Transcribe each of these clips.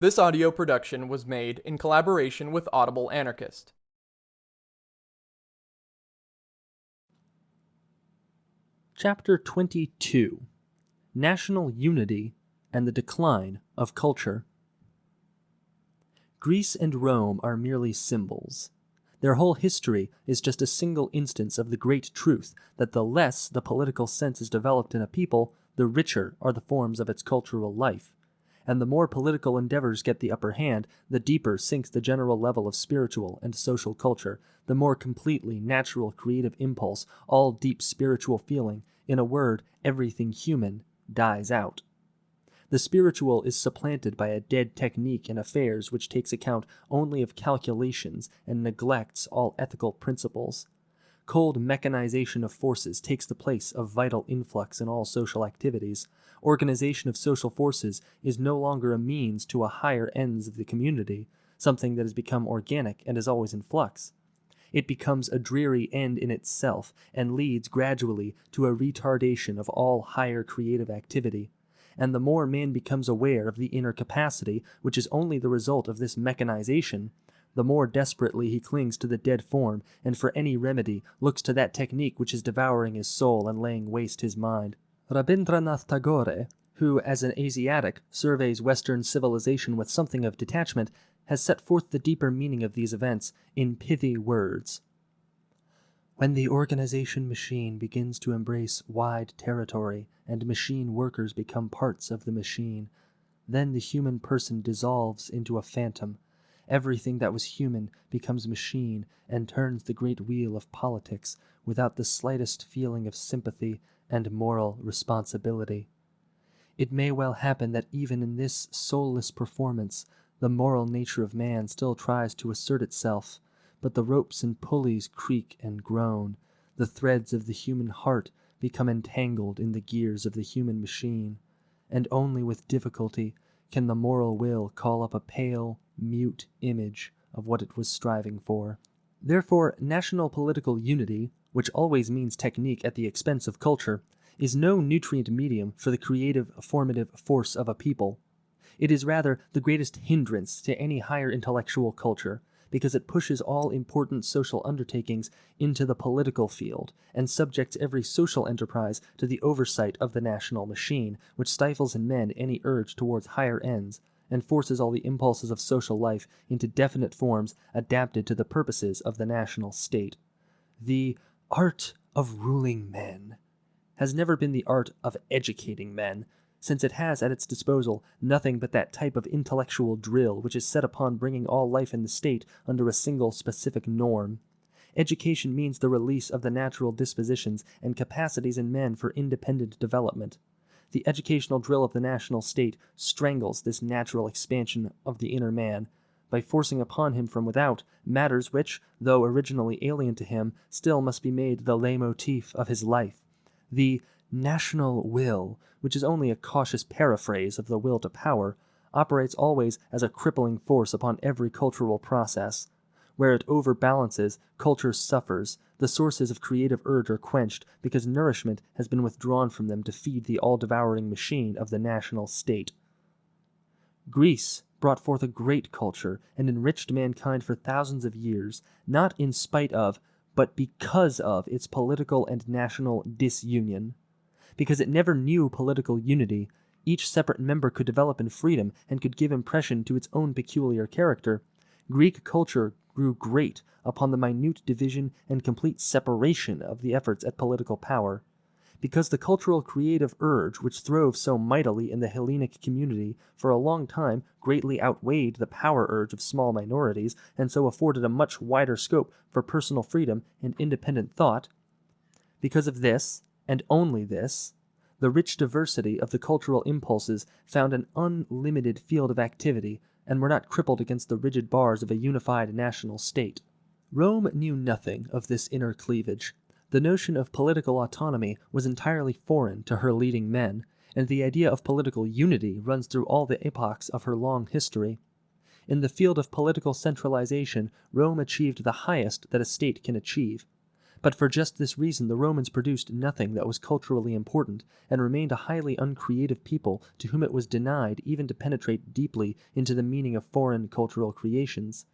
This audio production was made in collaboration with Audible Anarchist. Chapter 22 National Unity and the Decline of Culture. Greece and Rome are merely symbols. Their whole history is just a single instance of the great truth that the less the political sense is developed in a people, the richer are the forms of its cultural life. And the more political endeavors get the upper hand, the deeper sinks the general level of spiritual and social culture, the more completely natural creative impulse, all deep spiritual feeling, in a word, everything human, dies out. The spiritual is supplanted by a dead technique in affairs which takes account only of calculations and neglects all ethical principles. Cold mechanization of forces takes the place of vital influx in all social activities. Organization of social forces is no longer a means to a higher ends of the community, something that has become organic and is always in flux. It becomes a dreary end in itself and leads gradually to a retardation of all higher creative activity and the more man becomes aware of the inner capacity, which is only the result of this mechanization, the more desperately he clings to the dead form, and for any remedy looks to that technique which is devouring his soul and laying waste his mind. Rabindranath Tagore, who as an Asiatic surveys Western civilization with something of detachment, has set forth the deeper meaning of these events in pithy words. When the organization machine begins to embrace wide territory and machine workers become parts of the machine, then the human person dissolves into a phantom. Everything that was human becomes machine and turns the great wheel of politics without the slightest feeling of sympathy and moral responsibility. It may well happen that even in this soulless performance, the moral nature of man still tries to assert itself but the ropes and pulleys creak and groan. The threads of the human heart become entangled in the gears of the human machine, and only with difficulty can the moral will call up a pale, mute image of what it was striving for. Therefore, national political unity, which always means technique at the expense of culture, is no nutrient medium for the creative, formative force of a people. It is rather the greatest hindrance to any higher intellectual culture, because it pushes all important social undertakings into the political field and subjects every social enterprise to the oversight of the national machine, which stifles in men any urge towards higher ends and forces all the impulses of social life into definite forms adapted to the purposes of the national state. The art of ruling men has never been the art of educating men, since it has at its disposal nothing but that type of intellectual drill which is set upon bringing all life in the state under a single specific norm. Education means the release of the natural dispositions and capacities in men for independent development. The educational drill of the national state strangles this natural expansion of the inner man by forcing upon him from without matters which, though originally alien to him, still must be made the leitmotif of his life. The national will, which is only a cautious paraphrase of the will to power, operates always as a crippling force upon every cultural process. Where it overbalances, culture suffers, the sources of creative urge are quenched because nourishment has been withdrawn from them to feed the all-devouring machine of the national state. Greece brought forth a great culture and enriched mankind for thousands of years, not in spite of, but because of its political and national disunion because it never knew political unity. Each separate member could develop in freedom and could give impression to its own peculiar character. Greek culture grew great upon the minute division and complete separation of the efforts at political power. Because the cultural creative urge which throve so mightily in the Hellenic community for a long time greatly outweighed the power urge of small minorities, and so afforded a much wider scope for personal freedom and independent thought. Because of this, and only this, the rich diversity of the cultural impulses found an unlimited field of activity and were not crippled against the rigid bars of a unified national state. Rome knew nothing of this inner cleavage. The notion of political autonomy was entirely foreign to her leading men, and the idea of political unity runs through all the epochs of her long history. In the field of political centralization, Rome achieved the highest that a state can achieve. But for just this reason, the Romans produced nothing that was culturally important and remained a highly uncreative people to whom it was denied even to penetrate deeply into the meaning of foreign cultural creations.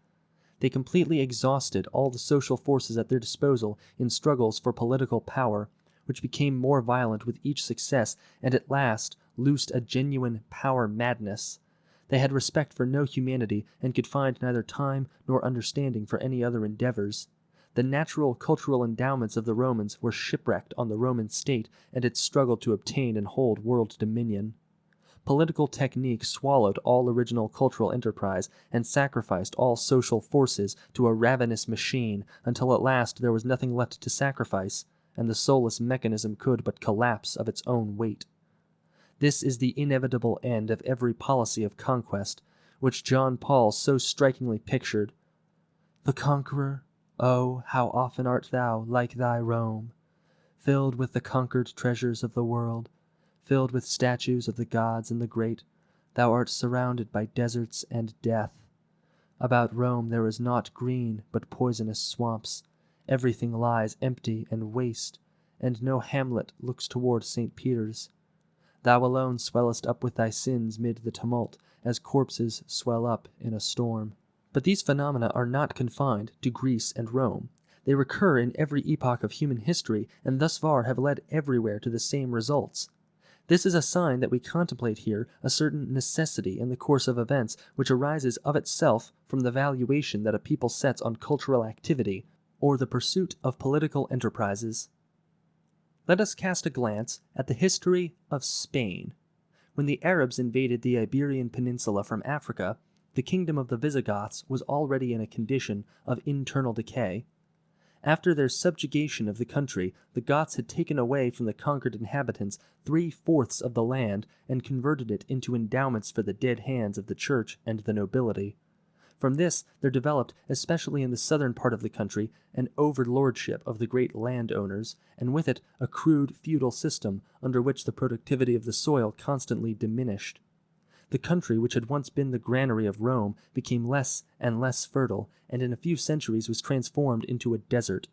They completely exhausted all the social forces at their disposal in struggles for political power, which became more violent with each success and at last loosed a genuine power madness. They had respect for no humanity and could find neither time nor understanding for any other endeavors. The natural cultural endowments of the Romans were shipwrecked on the Roman state and its struggle to obtain and hold world dominion. Political technique swallowed all original cultural enterprise and sacrificed all social forces to a ravenous machine until at last there was nothing left to sacrifice, and the soulless mechanism could but collapse of its own weight. This is the inevitable end of every policy of conquest, which John Paul so strikingly pictured. The conqueror, oh, how often art thou like thy Rome, filled with the conquered treasures of the world, filled with statues of the gods and the great, thou art surrounded by deserts and death. About Rome there is naught green but poisonous swamps. Everything lies empty and waste, and no hamlet looks toward St. Peter's. Thou alone swellest up with thy sins mid the tumult, as corpses swell up in a storm. But these phenomena are not confined to Greece and Rome. They recur in every epoch of human history, and thus far have led everywhere to the same results. This is a sign that we contemplate here a certain necessity in the course of events which arises of itself from the valuation that a people sets on cultural activity, or the pursuit of political enterprises. Let us cast a glance at the history of Spain. When the Arabs invaded the Iberian Peninsula from Africa, the kingdom of the Visigoths was already in a condition of internal decay. After their subjugation of the country, the Goths had taken away from the conquered inhabitants three fourths of the land and converted it into endowments for the dead hands of the church and the nobility. From this there developed, especially in the southern part of the country, an overlordship of the great landowners, and with it a crude feudal system under which the productivity of the soil constantly diminished. The country which had once been the granary of Rome became less and less fertile, and in a few centuries was transformed into a desert.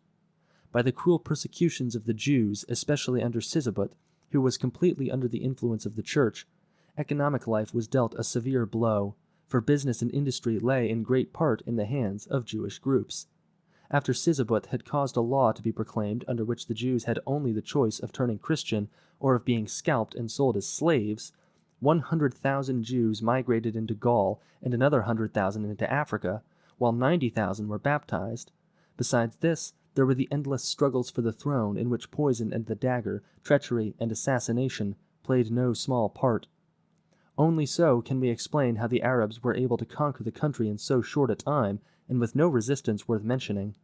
By the cruel persecutions of the Jews, especially under Sisebut, who was completely under the influence of the Church, economic life was dealt a severe blow, for business and industry lay in great part in the hands of Jewish groups. After Sisebut had caused a law to be proclaimed under which the Jews had only the choice of turning Christian or of being scalped and sold as slaves, 100,000 Jews migrated into Gaul and another 100,000 into Africa, while 90,000 were baptized. Besides this, there were the endless struggles for the throne in which poison and the dagger, treachery and assassination played no small part. Only so can we explain how the Arabs were able to conquer the country in so short a time and with no resistance worth mentioning.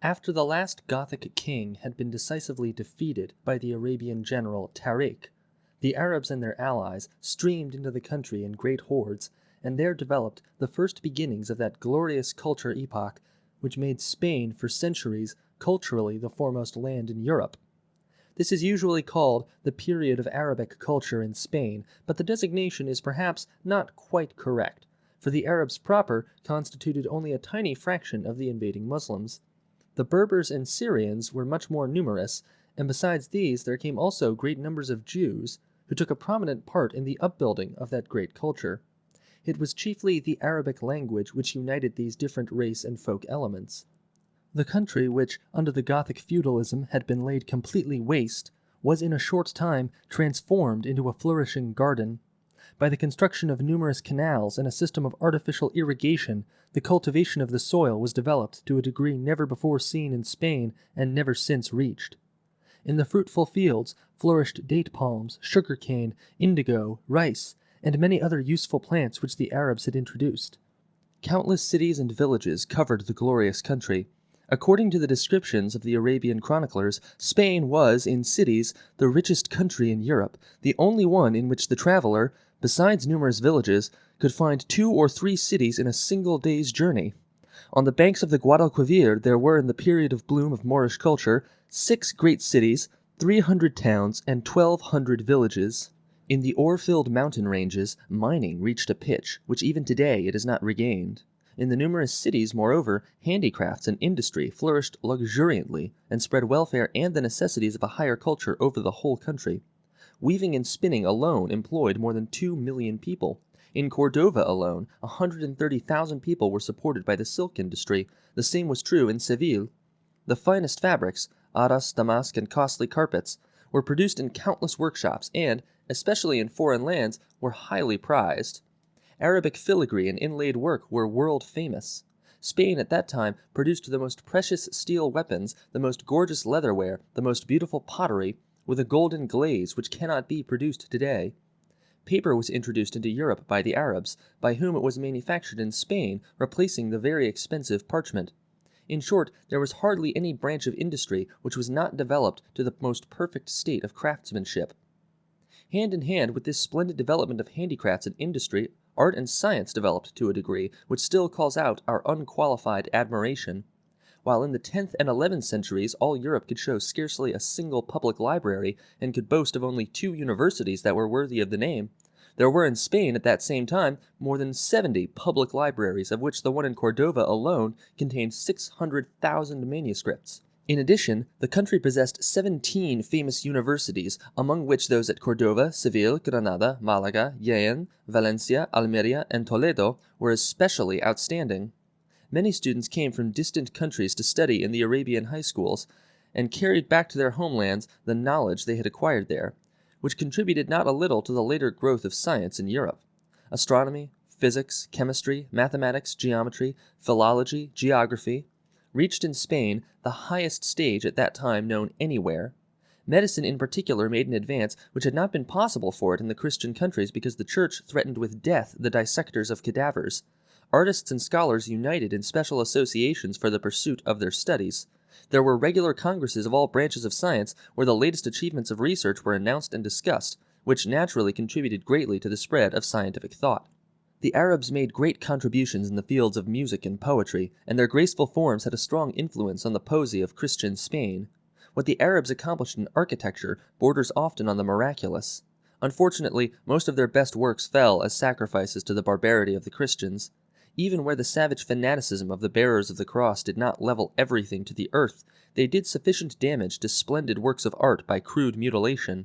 After the last Gothic king had been decisively defeated by the Arabian general Tarik, the Arabs and their allies streamed into the country in great hordes, and there developed the first beginnings of that glorious culture epoch which made Spain for centuries culturally the foremost land in Europe. This is usually called the period of Arabic culture in Spain, but the designation is perhaps not quite correct, for the Arabs proper constituted only a tiny fraction of the invading Muslims. The Berbers and Syrians were much more numerous, and besides these there came also great numbers of Jews, who took a prominent part in the upbuilding of that great culture. It was chiefly the Arabic language which united these different race and folk elements. The country, which under the Gothic feudalism had been laid completely waste, was in a short time transformed into a flourishing garden. By the construction of numerous canals and a system of artificial irrigation, the cultivation of the soil was developed to a degree never before seen in Spain and never since reached. In the fruitful fields flourished date palms, sugar cane, indigo, rice, and many other useful plants which the Arabs had introduced. Countless cities and villages covered the glorious country. According to the descriptions of the Arabian chroniclers, Spain was, in cities, the richest country in Europe, the only one in which the traveler, besides numerous villages, could find two or three cities in a single day's journey. On the banks of the Guadalquivir there were in the period of bloom of Moorish culture six great cities, three hundred towns, and twelve hundred villages. In the ore-filled mountain ranges, mining reached a pitch which even today it has not regained. In the numerous cities, moreover, handicrafts and industry flourished luxuriantly and spread welfare and the necessities of a higher culture over the whole country. Weaving and spinning alone employed more than two million people. In Cordova alone, 130,000 people were supported by the silk industry. The same was true in Seville. The finest fabrics, arras, damask, and costly carpets, were produced in countless workshops and, especially in foreign lands, were highly prized. Arabic filigree and inlaid work were world famous. Spain at that time produced the most precious steel weapons, the most gorgeous leatherware, the most beautiful pottery, with a golden glaze which cannot be produced today. Paper was introduced into Europe by the Arabs, by whom it was manufactured in Spain, replacing the very expensive parchment. In short, there was hardly any branch of industry which was not developed to the most perfect state of craftsmanship. Hand in hand with this splendid development of handicrafts and industry art and science developed to a degree which still calls out our unqualified admiration. While in the tenth and eleventh centuries all Europe could show scarcely a single public library, and could boast of only two universities that were worthy of the name, there were in Spain at that same time more than seventy public libraries, of which the one in Cordova alone contained 600,000 manuscripts. In addition, the country possessed 17 famous universities, among which those at Cordova, Seville, Granada, Malaga, Jaen, Valencia, Almeria, and Toledo were especially outstanding. Many students came from distant countries to study in the Arabian high schools, and carried back to their homelands the knowledge they had acquired there, which contributed not a little to the later growth of science in Europe. Astronomy, physics, chemistry, mathematics, geometry, philology, geography, reached in Spain the highest stage at that time known anywhere. Medicine in particular made an advance which had not been possible for it in the Christian countries because the Church threatened with death the dissectors of cadavers. Artists and scholars united in special associations for the pursuit of their studies. There were regular congresses of all branches of science where the latest achievements of research were announced and discussed, which naturally contributed greatly to the spread of scientific thought. The Arabs made great contributions in the fields of music and poetry, and their graceful forms had a strong influence on the poesy of Christian Spain. What the Arabs accomplished in architecture borders often on the miraculous. Unfortunately, most of their best works fell as sacrifices to the barbarity of the Christians. Even where the savage fanaticism of the bearers of the cross did not level everything to the earth, they did sufficient damage to splendid works of art by crude mutilation.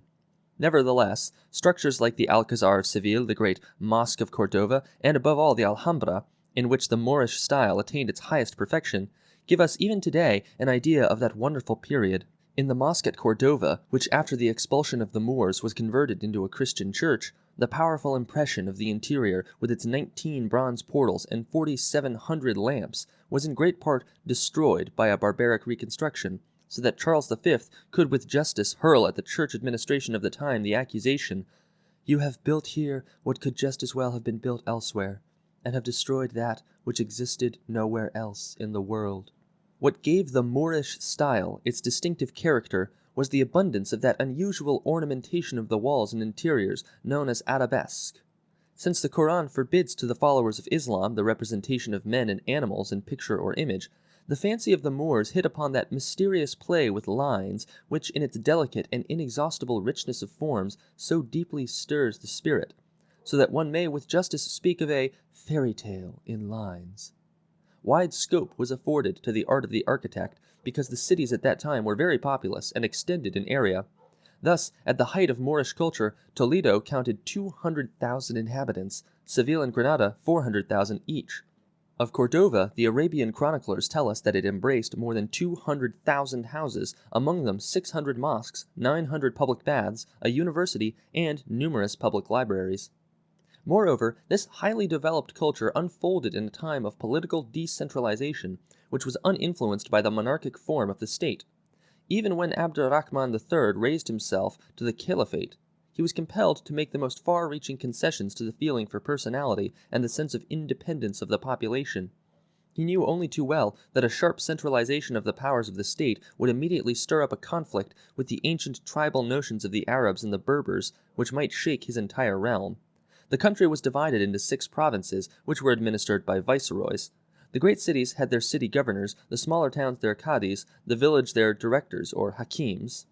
Nevertheless, structures like the Alcazar of Seville, the great Mosque of Cordova, and above all the Alhambra, in which the Moorish style attained its highest perfection, give us even today an idea of that wonderful period. In the mosque at Cordova, which after the expulsion of the Moors was converted into a Christian church, the powerful impression of the interior, with its 19 bronze portals and 4,700 lamps, was in great part destroyed by a barbaric reconstruction, so that Charles V could with justice hurl at the church administration of the time the accusation, You have built here what could just as well have been built elsewhere, and have destroyed that which existed nowhere else in the world. What gave the Moorish style its distinctive character was the abundance of that unusual ornamentation of the walls and interiors known as arabesque. Since the Koran forbids to the followers of Islam the representation of men and animals in picture or image, the fancy of the Moors hit upon that mysterious play with lines which in its delicate and inexhaustible richness of forms so deeply stirs the spirit, so that one may with justice speak of a fairy tale in lines. Wide scope was afforded to the art of the architect because the cities at that time were very populous and extended in area. Thus, at the height of Moorish culture, Toledo counted 200,000 inhabitants, Seville and Granada 400,000 each. Of Cordova, the Arabian chroniclers tell us that it embraced more than 200,000 houses, among them 600 mosques, 900 public baths, a university, and numerous public libraries. Moreover, this highly developed culture unfolded in a time of political decentralization, which was uninfluenced by the monarchic form of the state. Even when Abderrahman III raised himself to the caliphate, he was compelled to make the most far-reaching concessions to the feeling for personality and the sense of independence of the population. He knew only too well that a sharp centralization of the powers of the state would immediately stir up a conflict with the ancient tribal notions of the Arabs and the Berbers, which might shake his entire realm. The country was divided into six provinces, which were administered by viceroys. The great cities had their city governors, the smaller towns their cadis, the village their directors or hakims.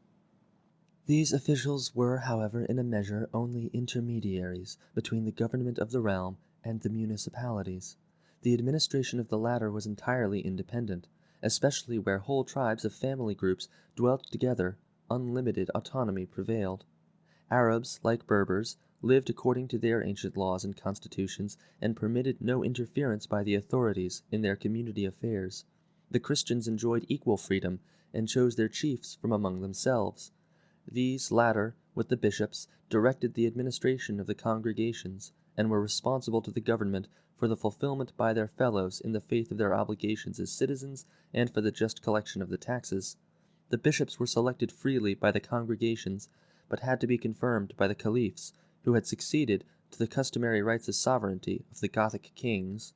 These officials were, however, in a measure only intermediaries between the government of the realm and the municipalities. the administration of the latter was entirely independent, especially where whole tribes of family groups dwelt together, unlimited autonomy prevailed. Arabs, like Berbers, lived according to their ancient laws and constitutions, and permitted no interference by the authorities in their community affairs. The Christians enjoyed equal freedom, and chose their chiefs from among themselves. These latter, with the bishops, directed the administration of the congregations, and were responsible to the government for the fulfillment by their fellows in the faith of their obligations as citizens and for the just collection of the taxes. The bishops were selected freely by the congregations, but had to be confirmed by the caliphs, who had succeeded to the customary rights of sovereignty of the Gothic kings.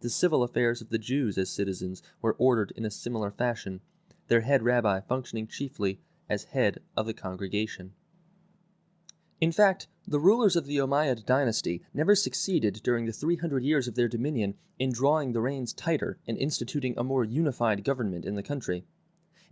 The civil affairs of the Jews as citizens were ordered in a similar fashion, their head rabbi functioning chiefly as head of the congregation. In fact, the rulers of the Umayyad dynasty never succeeded during the 300 years of their dominion in drawing the reins tighter and instituting a more unified government in the country.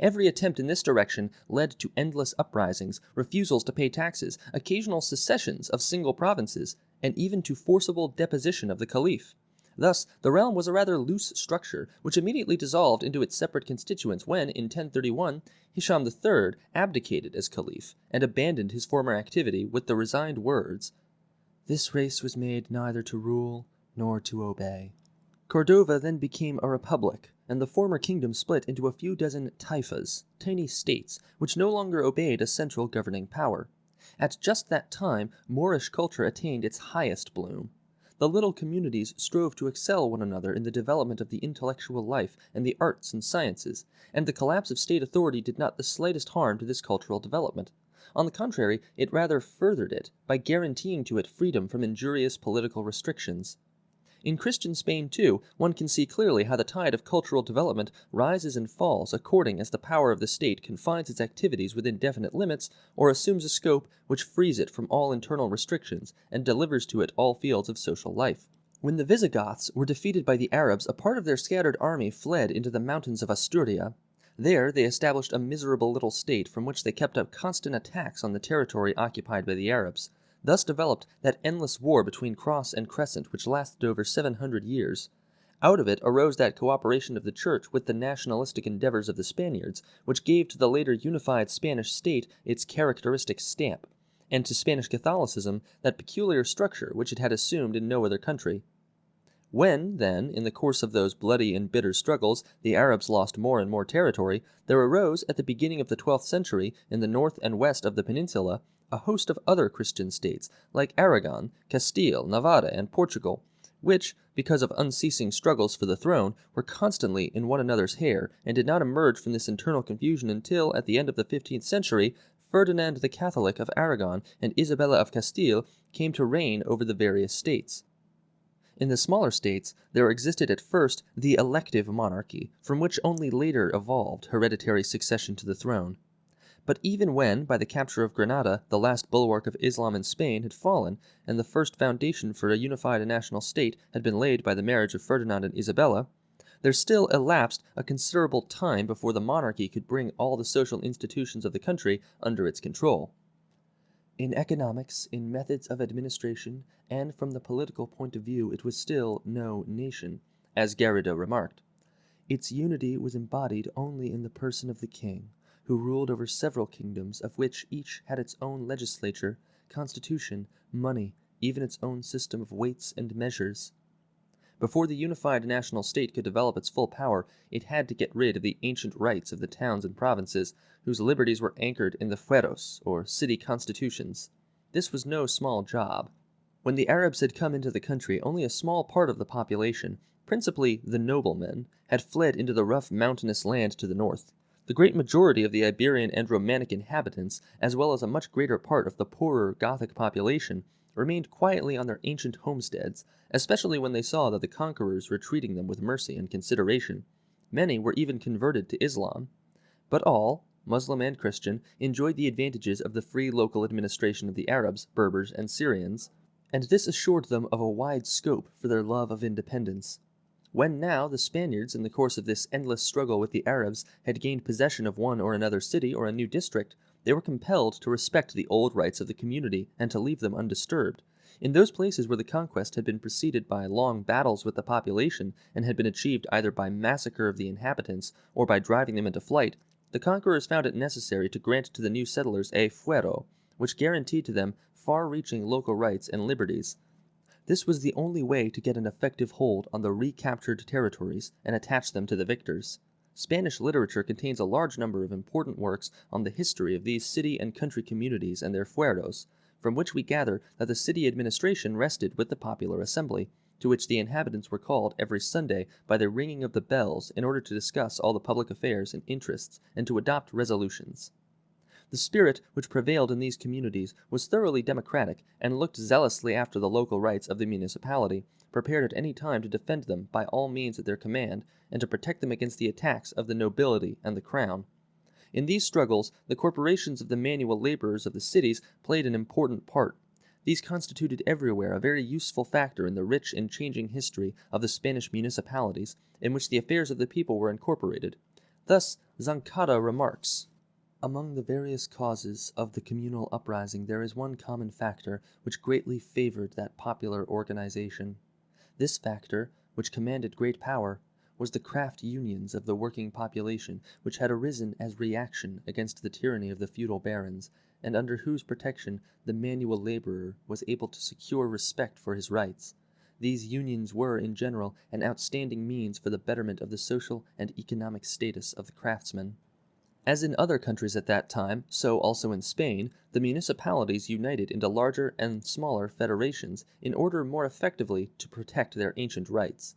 Every attempt in this direction led to endless uprisings, refusals to pay taxes, occasional secessions of single provinces, and even to forcible deposition of the caliph. Thus, the realm was a rather loose structure, which immediately dissolved into its separate constituents when, in 1031, Hisham III abdicated as caliph and abandoned his former activity with the resigned words, This race was made neither to rule nor to obey. Cordova then became a republic, and the former kingdom split into a few dozen taifas, tiny states, which no longer obeyed a central governing power. At just that time, Moorish culture attained its highest bloom the little communities strove to excel one another in the development of the intellectual life and the arts and sciences, and the collapse of state authority did not the slightest harm to this cultural development. On the contrary, it rather furthered it by guaranteeing to it freedom from injurious political restrictions. In Christian Spain, too, one can see clearly how the tide of cultural development rises and falls according as the power of the state confines its activities within definite limits or assumes a scope which frees it from all internal restrictions and delivers to it all fields of social life. When the Visigoths were defeated by the Arabs, a part of their scattered army fled into the mountains of Asturia. There they established a miserable little state from which they kept up constant attacks on the territory occupied by the Arabs. Thus developed that endless war between Cross and Crescent which lasted over 700 years. Out of it arose that cooperation of the Church with the nationalistic endeavors of the Spaniards, which gave to the later unified Spanish state its characteristic stamp, and to Spanish Catholicism that peculiar structure which it had assumed in no other country. When, then, in the course of those bloody and bitter struggles, the Arabs lost more and more territory, there arose at the beginning of the twelfth century, in the north and west of the peninsula, a host of other Christian states, like Aragon, Castile, Navarre, and Portugal, which, because of unceasing struggles for the throne, were constantly in one another's hair, and did not emerge from this internal confusion until, at the end of the fifteenth century, Ferdinand the Catholic of Aragon and Isabella of Castile came to reign over the various states. In the smaller states, there existed at first the elective monarchy, from which only later evolved hereditary succession to the throne. But even when, by the capture of Granada, the last bulwark of Islam in Spain had fallen, and the first foundation for a unified national state had been laid by the marriage of Ferdinand and Isabella, there still elapsed a considerable time before the monarchy could bring all the social institutions of the country under its control. In economics, in methods of administration, and from the political point of view, it was still no nation, as Garrido remarked. Its unity was embodied only in the person of the king who ruled over several kingdoms, of which each had its own legislature, constitution, money, even its own system of weights and measures. Before the unified national state could develop its full power, it had to get rid of the ancient rights of the towns and provinces, whose liberties were anchored in the fueros, or city constitutions. This was no small job. When the Arabs had come into the country, only a small part of the population, principally the noblemen, had fled into the rough mountainous land to the north. The great majority of the Iberian and Romanic inhabitants, as well as a much greater part of the poorer Gothic population, remained quietly on their ancient homesteads, especially when they saw that the conquerors were treating them with mercy and consideration. Many were even converted to Islam. But all, Muslim and Christian, enjoyed the advantages of the free local administration of the Arabs, Berbers, and Syrians, and this assured them of a wide scope for their love of independence. When now the Spaniards, in the course of this endless struggle with the Arabs, had gained possession of one or another city or a new district, they were compelled to respect the old rights of the community and to leave them undisturbed. In those places where the conquest had been preceded by long battles with the population and had been achieved either by massacre of the inhabitants or by driving them into flight, the conquerors found it necessary to grant to the new settlers a fuero, which guaranteed to them far reaching local rights and liberties. This was the only way to get an effective hold on the recaptured territories and attach them to the victors. Spanish literature contains a large number of important works on the history of these city and country communities and their fueros, from which we gather that the city administration rested with the popular assembly, to which the inhabitants were called every Sunday by the ringing of the bells in order to discuss all the public affairs and interests and to adopt resolutions. The spirit which prevailed in these communities was thoroughly democratic and looked zealously after the local rights of the municipality, prepared at any time to defend them by all means at their command and to protect them against the attacks of the nobility and the crown. In these struggles, the corporations of the manual laborers of the cities played an important part. These constituted everywhere a very useful factor in the rich and changing history of the Spanish municipalities in which the affairs of the people were incorporated. Thus, Zancada remarks, among the various causes of the communal uprising there is one common factor which greatly favored that popular organization. This factor, which commanded great power, was the craft unions of the working population which had arisen as reaction against the tyranny of the feudal barons, and under whose protection the manual laborer was able to secure respect for his rights. These unions were, in general, an outstanding means for the betterment of the social and economic status of the craftsmen. As in other countries at that time, so also in Spain, the municipalities united into larger and smaller federations in order more effectively to protect their ancient rights.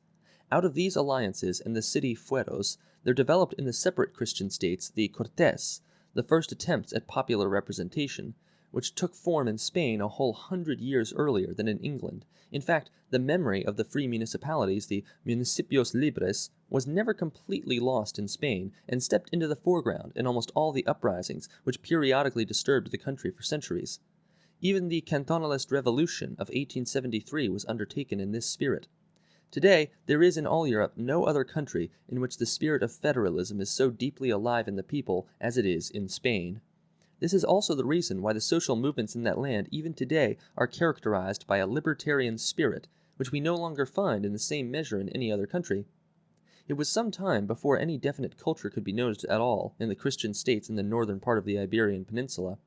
Out of these alliances and the city fueros, there developed in the separate Christian states the Cortes, the first attempts at popular representation, which took form in Spain a whole hundred years earlier than in England. In fact, the memory of the free municipalities, the municipios libres, was never completely lost in Spain, and stepped into the foreground in almost all the uprisings which periodically disturbed the country for centuries. Even the Cantonalist Revolution of 1873 was undertaken in this spirit. Today, there is in all Europe no other country in which the spirit of federalism is so deeply alive in the people as it is in Spain. This is also the reason why the social movements in that land even today are characterized by a libertarian spirit, which we no longer find in the same measure in any other country. It was some time before any definite culture could be noticed at all in the Christian states in the northern part of the Iberian Peninsula.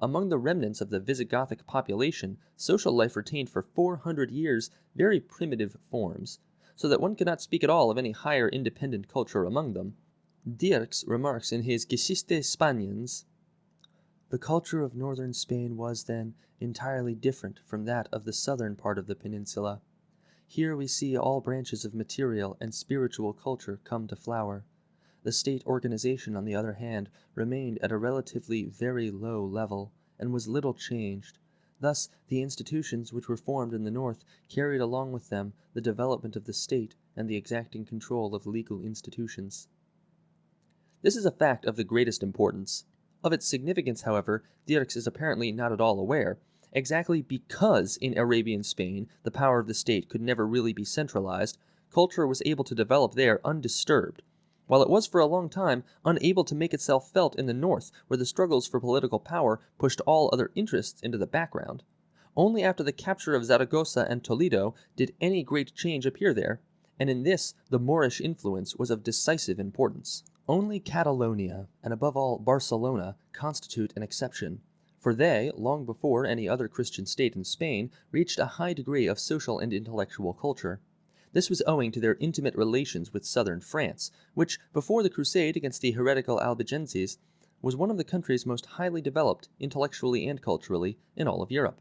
Among the remnants of the Visigothic population, social life retained for four hundred years very primitive forms, so that one cannot speak at all of any higher independent culture among them. Dierks remarks in his Geschichte Spaniens, The culture of northern Spain was, then, entirely different from that of the southern part of the peninsula. Here we see all branches of material and spiritual culture come to flower. The state organization, on the other hand, remained at a relatively very low level, and was little changed. Thus the institutions which were formed in the north carried along with them the development of the state and the exacting control of legal institutions. This is a fact of the greatest importance. Of its significance, however, Dierks is apparently not at all aware, exactly because in Arabian Spain the power of the state could never really be centralized, culture was able to develop there undisturbed, while it was for a long time unable to make itself felt in the north, where the struggles for political power pushed all other interests into the background. Only after the capture of Zaragoza and Toledo did any great change appear there, and in this the Moorish influence was of decisive importance. Only Catalonia, and above all Barcelona, constitute an exception, for they, long before any other Christian state in Spain, reached a high degree of social and intellectual culture. This was owing to their intimate relations with southern France, which, before the crusade against the heretical Albigenses, was one of the countries most highly developed, intellectually and culturally, in all of Europe.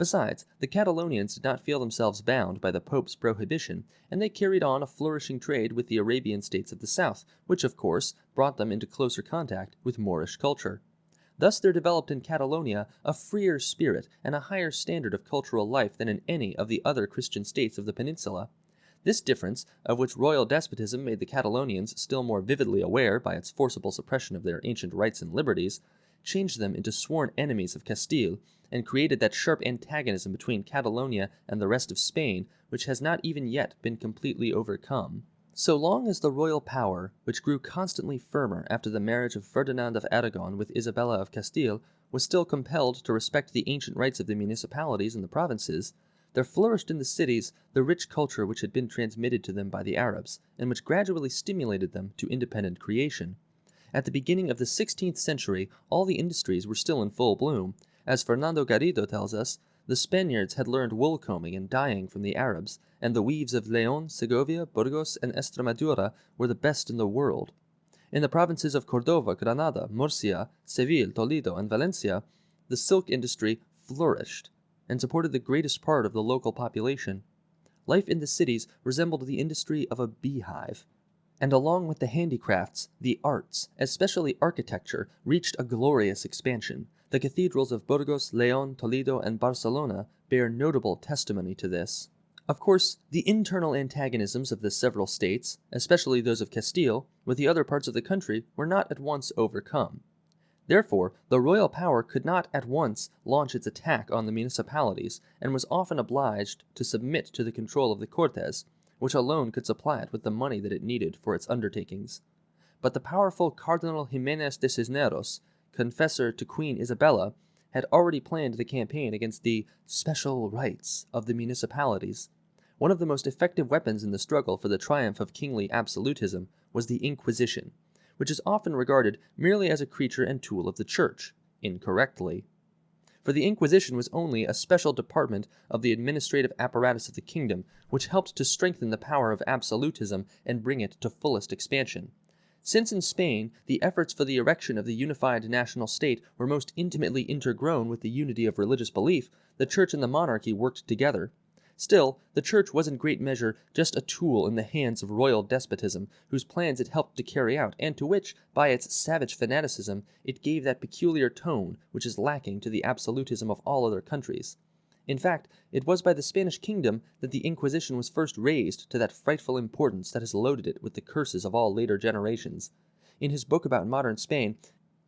Besides, the Catalonians did not feel themselves bound by the Pope's prohibition, and they carried on a flourishing trade with the Arabian states of the south, which, of course, brought them into closer contact with Moorish culture. Thus there developed in Catalonia a freer spirit and a higher standard of cultural life than in any of the other Christian states of the peninsula. This difference, of which royal despotism made the Catalonians still more vividly aware by its forcible suppression of their ancient rights and liberties, changed them into sworn enemies of Castile, and created that sharp antagonism between Catalonia and the rest of Spain which has not even yet been completely overcome. So long as the royal power, which grew constantly firmer after the marriage of Ferdinand of Aragon with Isabella of Castile, was still compelled to respect the ancient rights of the municipalities and the provinces, there flourished in the cities the rich culture which had been transmitted to them by the Arabs, and which gradually stimulated them to independent creation. At the beginning of the sixteenth century all the industries were still in full bloom. As Fernando Garrido tells us, the Spaniards had learned wool combing and dyeing from the Arabs, and the weaves of Leon, Segovia, Burgos, and Estremadura were the best in the world. In the provinces of Cordova, Granada, Murcia, Seville, Toledo, and Valencia, the silk industry flourished and supported the greatest part of the local population. Life in the cities resembled the industry of a beehive. And along with the handicrafts, the arts, especially architecture, reached a glorious expansion. The cathedrals of Burgos, Leon, Toledo, and Barcelona bear notable testimony to this. Of course, the internal antagonisms of the several states, especially those of Castile, with the other parts of the country, were not at once overcome. Therefore, the royal power could not at once launch its attack on the municipalities, and was often obliged to submit to the control of the Cortes, which alone could supply it with the money that it needed for its undertakings. But the powerful Cardinal Ximenes de Cisneros, confessor to Queen Isabella, had already planned the campaign against the special rights of the municipalities. One of the most effective weapons in the struggle for the triumph of kingly absolutism was the Inquisition, which is often regarded merely as a creature and tool of the Church, incorrectly. For the Inquisition was only a special department of the administrative apparatus of the kingdom, which helped to strengthen the power of absolutism and bring it to fullest expansion. Since in Spain the efforts for the erection of the unified national state were most intimately intergrown with the unity of religious belief, the Church and the monarchy worked together. Still, the Church was in great measure just a tool in the hands of royal despotism, whose plans it helped to carry out, and to which, by its savage fanaticism, it gave that peculiar tone which is lacking to the absolutism of all other countries. In fact, it was by the Spanish kingdom that the Inquisition was first raised to that frightful importance that has loaded it with the curses of all later generations. In his book about modern Spain,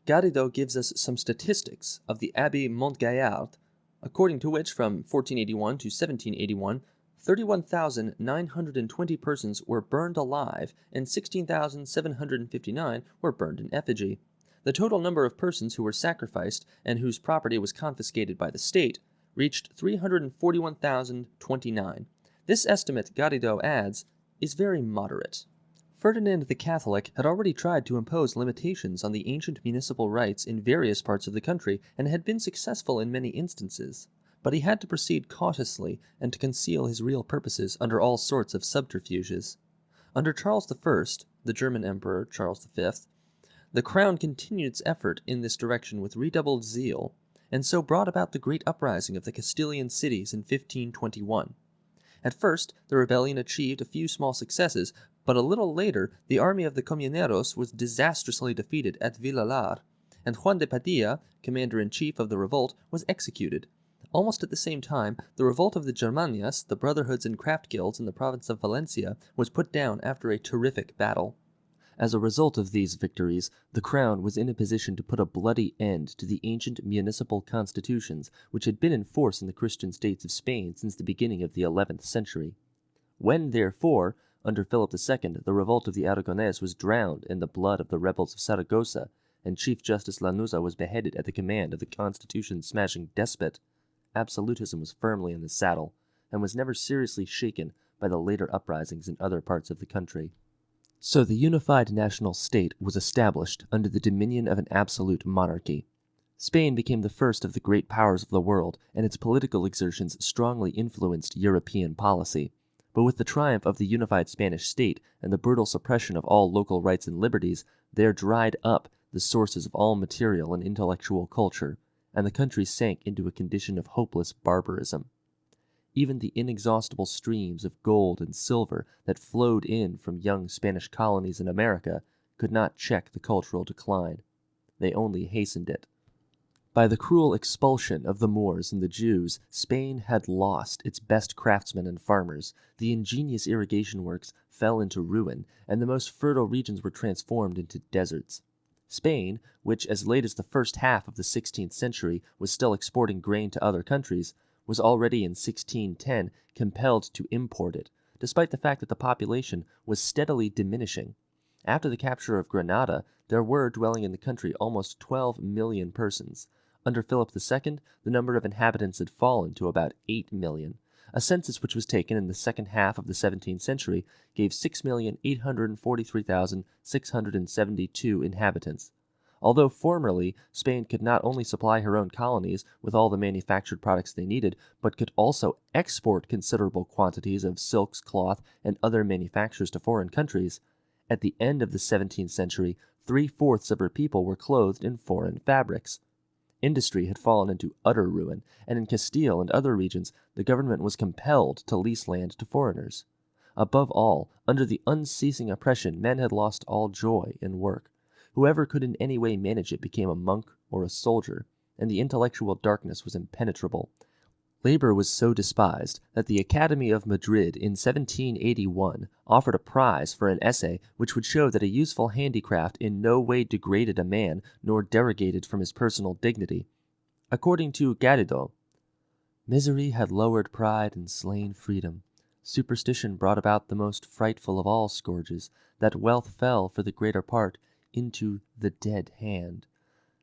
Garrido gives us some statistics of the Abbé Montgaillard, according to which from 1481 to 1781 31,920 persons were burned alive and 16,759 were burned in effigy. The total number of persons who were sacrificed and whose property was confiscated by the state reached 341,029. This estimate, Garrido adds, is very moderate. Ferdinand the Catholic had already tried to impose limitations on the ancient municipal rights in various parts of the country, and had been successful in many instances. But he had to proceed cautiously, and to conceal his real purposes under all sorts of subterfuges. Under Charles I., the German Emperor Charles V., the crown continued its effort in this direction with redoubled zeal, and so brought about the great uprising of the Castilian cities in 1521. At first the rebellion achieved a few small successes, but a little later the army of the Comuneros was disastrously defeated at Villalar, and Juan de Padilla, commander in chief of the revolt, was executed. Almost at the same time, the revolt of the Germanías, the brotherhoods and craft guilds in the province of Valencia, was put down after a terrific battle. As a result of these victories, the crown was in a position to put a bloody end to the ancient municipal constitutions which had been in force in the Christian states of Spain since the beginning of the eleventh century. When, therefore, under Philip II, the revolt of the Aragonese was drowned in the blood of the rebels of Saragossa, and Chief Justice Lanuza was beheaded at the command of the constitution-smashing despot. Absolutism was firmly in the saddle, and was never seriously shaken by the later uprisings in other parts of the country. So the unified national state was established under the dominion of an absolute monarchy. Spain became the first of the great powers of the world, and its political exertions strongly influenced European policy. But with the triumph of the unified Spanish state and the brutal suppression of all local rights and liberties, there dried up the sources of all material and intellectual culture, and the country sank into a condition of hopeless barbarism. Even the inexhaustible streams of gold and silver that flowed in from young Spanish colonies in America could not check the cultural decline. They only hastened it. By the cruel expulsion of the Moors and the Jews, Spain had lost its best craftsmen and farmers, the ingenious irrigation works fell into ruin, and the most fertile regions were transformed into deserts. Spain, which as late as the first half of the sixteenth century was still exporting grain to other countries, was already in 1610 compelled to import it, despite the fact that the population was steadily diminishing. After the capture of Granada, there were dwelling in the country almost 12 million persons, Under Philip II, the number of inhabitants had fallen to about 8 million. A census which was taken in the second half of the 17th century gave 6,843,672 inhabitants. Although formerly Spain could not only supply her own colonies with all the manufactured products they needed, but could also export considerable quantities of silks, cloth, and other manufactures to foreign countries, at the end of the 17th century three fourths of her people were clothed in foreign fabrics. Industry had fallen into utter ruin, and in Castile and other regions the government was compelled to lease land to foreigners. Above all, under the unceasing oppression, men had lost all joy in work. Whoever could in any way manage it became a monk or a soldier, and the intellectual darkness was impenetrable. Labor was so despised that the Academy of Madrid in 1781 offered a prize for an essay which would show that a useful handicraft in no way degraded a man nor derogated from his personal dignity. According to Garrido, misery had lowered pride and slain freedom. Superstition brought about the most frightful of all scourges, that wealth fell for the greater part into the dead hand.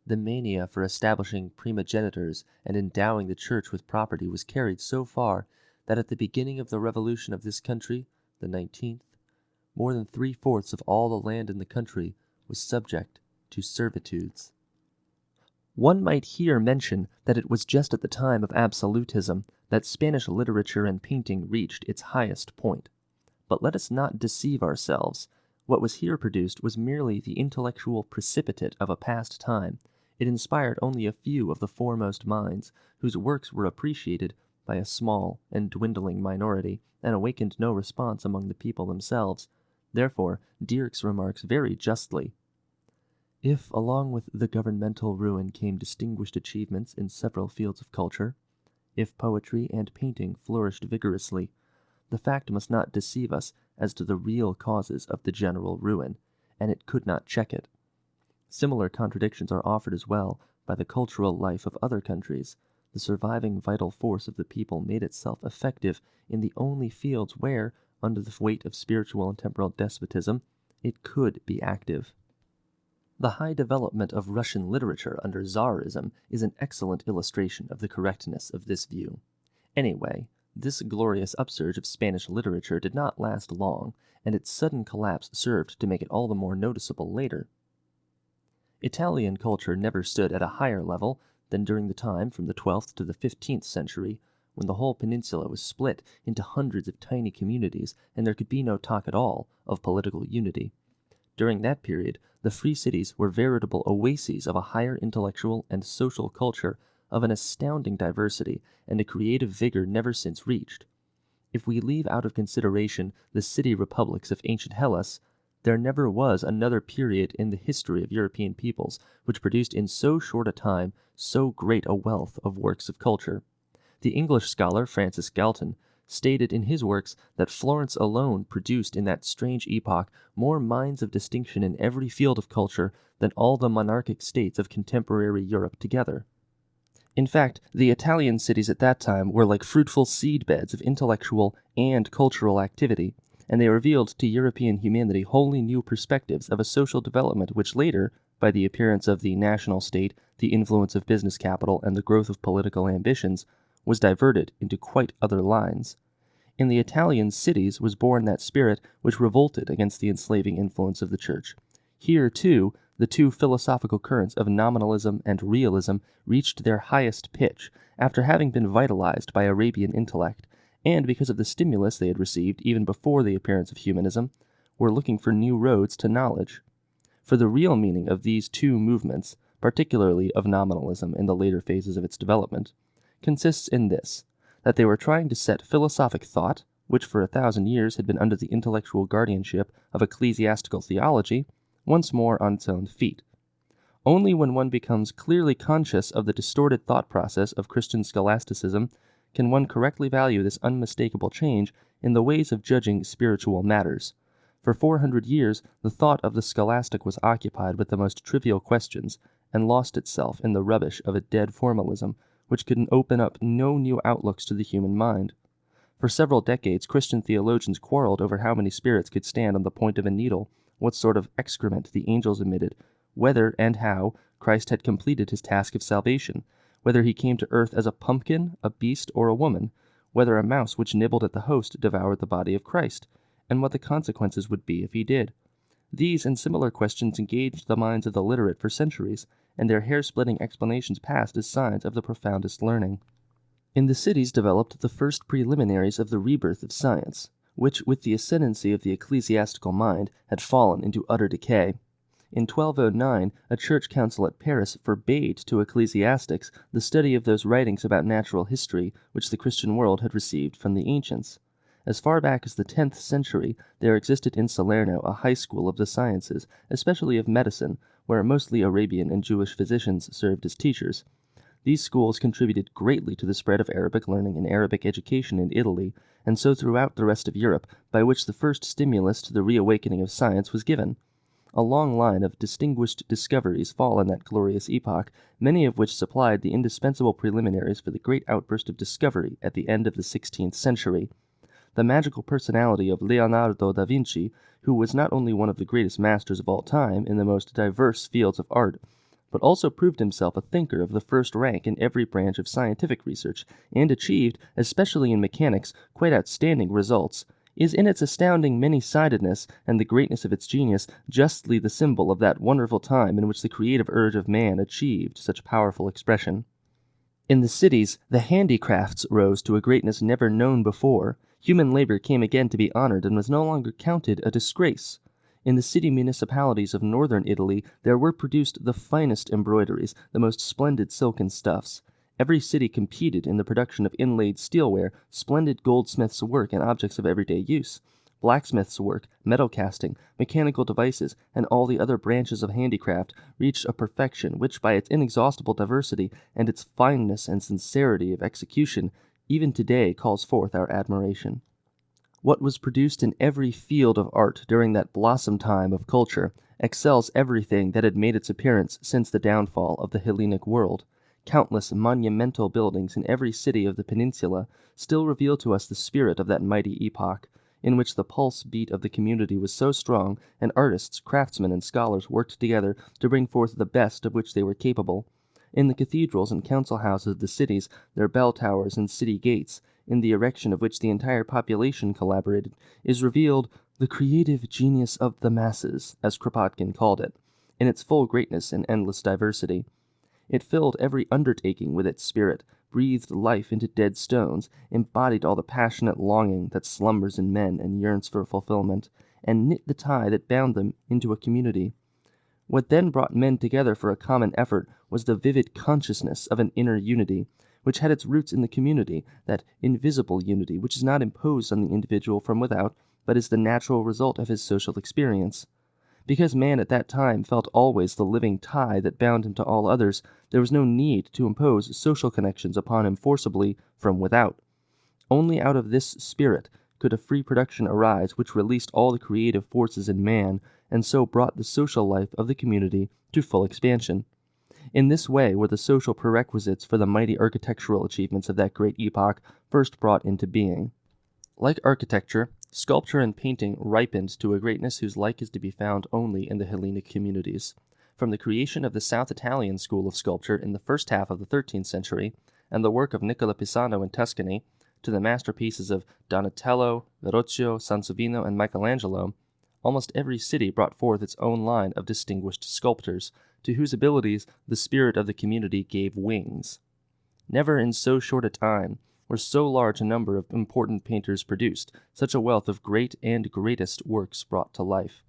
The mania for establishing primogenitures and endowing the church with property was carried so far that at the beginning of the revolution of this country, the nineteenth, more than three fourths of all the land in the country was subject to servitudes. One might here mention that it was just at the time of absolutism that Spanish literature and painting reached its highest point. But let us not deceive ourselves. What was here produced was merely the intellectual precipitate of a past time, it inspired only a few of the foremost minds, whose works were appreciated by a small and dwindling minority, and awakened no response among the people themselves. Therefore, Dirks remarks very justly If, along with the governmental ruin, came distinguished achievements in several fields of culture, if poetry and painting flourished vigorously, the fact must not deceive us as to the real causes of the general ruin, and it could not check it. Similar contradictions are offered as well by the cultural life of other countries. The surviving vital force of the people made itself effective in the only fields where, under the weight of spiritual and temporal despotism, it could be active. The high development of Russian literature under Tsarism is an excellent illustration of the correctness of this view. Anyway, this glorious upsurge of Spanish literature did not last long, and its sudden collapse served to make it all the more noticeable later. Italian culture never stood at a higher level than during the time from the twelfth to the fifteenth century, when the whole peninsula was split into hundreds of tiny communities and there could be no talk at all of political unity. During that period, the free cities were veritable oases of a higher intellectual and social culture of an astounding diversity and a creative vigor never since reached. If we leave out of consideration the city republics of ancient Hellas, there never was another period in the history of European peoples which produced in so short a time so great a wealth of works of culture. The English scholar Francis Galton stated in his works that Florence alone produced in that strange epoch more minds of distinction in every field of culture than all the monarchic states of contemporary Europe together. In fact, the Italian cities at that time were like fruitful seed beds of intellectual and cultural activity, and they revealed to European humanity wholly new perspectives of a social development which later, by the appearance of the national state, the influence of business capital, and the growth of political ambitions, was diverted into quite other lines. In the Italian cities was born that spirit which revolted against the enslaving influence of the Church. Here, too, the two philosophical currents of nominalism and realism reached their highest pitch after having been vitalized by Arabian intellect, and because of the stimulus they had received even before the appearance of humanism, were looking for new roads to knowledge. For the real meaning of these two movements, particularly of nominalism in the later phases of its development, consists in this that they were trying to set philosophic thought, which for a thousand years had been under the intellectual guardianship of ecclesiastical theology, once more on its own feet. Only when one becomes clearly conscious of the distorted thought process of Christian scholasticism can one correctly value this unmistakable change in the ways of judging spiritual matters. For four hundred years, the thought of the scholastic was occupied with the most trivial questions, and lost itself in the rubbish of a dead formalism, which could open up no new outlooks to the human mind. For several decades, Christian theologians quarreled over how many spirits could stand on the point of a needle, what sort of excrement the angels emitted, whether and how Christ had completed his task of salvation, whether he came to earth as a pumpkin, a beast, or a woman, whether a mouse which nibbled at the host devoured the body of Christ, and what the consequences would be if he did. These and similar questions engaged the minds of the literate for centuries, and their hair splitting explanations passed as signs of the profoundest learning. In the cities developed the first preliminaries of the rebirth of science, which, with the ascendancy of the ecclesiastical mind, had fallen into utter decay. In 1209, a church council at Paris forbade to ecclesiastics the study of those writings about natural history which the Christian world had received from the ancients. As far back as the 10th century, there existed in Salerno a high school of the sciences, especially of medicine, where mostly Arabian and Jewish physicians served as teachers. These schools contributed greatly to the spread of Arabic learning and Arabic education in Italy, and so throughout the rest of Europe, by which the first stimulus to the reawakening of science was given. A long line of distinguished discoveries fall in that glorious epoch, many of which supplied the indispensable preliminaries for the great outburst of discovery at the end of the sixteenth century. The magical personality of Leonardo da Vinci, who was not only one of the greatest masters of all time in the most diverse fields of art, but also proved himself a thinker of the first rank in every branch of scientific research, and achieved, especially in mechanics, quite outstanding results is in its astounding many sidedness and the greatness of its genius justly the symbol of that wonderful time in which the creative urge of man achieved such powerful expression. In the cities, the handicrafts rose to a greatness never known before. Human labor came again to be honored and was no longer counted a disgrace. In the city municipalities of northern Italy, there were produced the finest embroideries, the most splendid silken stuffs. Every city competed in the production of inlaid steelware, splendid goldsmiths' work, and objects of everyday use. Blacksmiths' work, metal casting, mechanical devices, and all the other branches of handicraft reached a perfection which, by its inexhaustible diversity and its fineness and sincerity of execution, even today calls forth our admiration. What was produced in every field of art during that blossom time of culture excels everything that had made its appearance since the downfall of the Hellenic world countless monumental buildings in every city of the peninsula still reveal to us the spirit of that mighty epoch, in which the pulse beat of the community was so strong, and artists, craftsmen, and scholars worked together to bring forth the best of which they were capable. In the cathedrals and council houses of the cities, their bell towers and city gates, in the erection of which the entire population collaborated, is revealed the creative genius of the masses, as Kropotkin called it, in its full greatness and endless diversity. It filled every undertaking with its spirit, breathed life into dead stones, embodied all the passionate longing that slumbers in men and yearns for fulfillment, and knit the tie that bound them into a community. What then brought men together for a common effort was the vivid consciousness of an inner unity, which had its roots in the community, that invisible unity which is not imposed on the individual from without, but is the natural result of his social experience. Because man at that time felt always the living tie that bound him to all others, there was no need to impose social connections upon him forcibly from without. Only out of this spirit could a free production arise which released all the creative forces in man and so brought the social life of the community to full expansion. In this way were the social prerequisites for the mighty architectural achievements of that great epoch first brought into being. Like architecture, Sculpture and painting ripened to a greatness whose like is to be found only in the Hellenic communities. From the creation of the South Italian school of sculpture in the first half of the thirteenth century, and the work of Nicola Pisano in Tuscany, to the masterpieces of Donatello, Verrocchio, Sansovino, and Michelangelo, almost every city brought forth its own line of distinguished sculptors, to whose abilities the spirit of the community gave wings. Never in so short a time were so large a number of important painters produced, such a wealth of great and greatest works brought to life.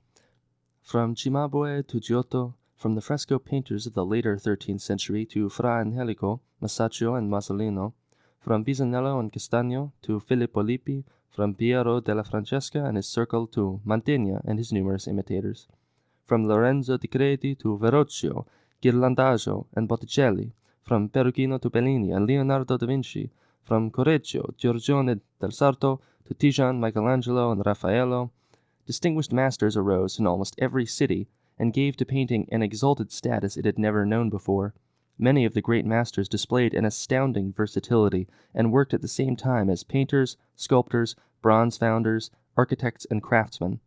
From Cimabue to Giotto, from the fresco painters of the later 13th century to Fra Angelico, Masaccio, and Masolino, from Pisanello and Castagno to Filippo Lippi, from Piero della Francesca and his circle to Mantegna and his numerous imitators, from Lorenzo di Credi to Verrocchio, Ghirlandajo, and Botticelli, from Perugino to Bellini and Leonardo da Vinci, from Correggio, Giorgione del Sarto to Titian, Michelangelo, and Raffaello, distinguished masters arose in almost every city and gave to painting an exalted status it had never known before. Many of the great masters displayed an astounding versatility and worked at the same time as painters, sculptors, bronze founders, architects, and craftsmen.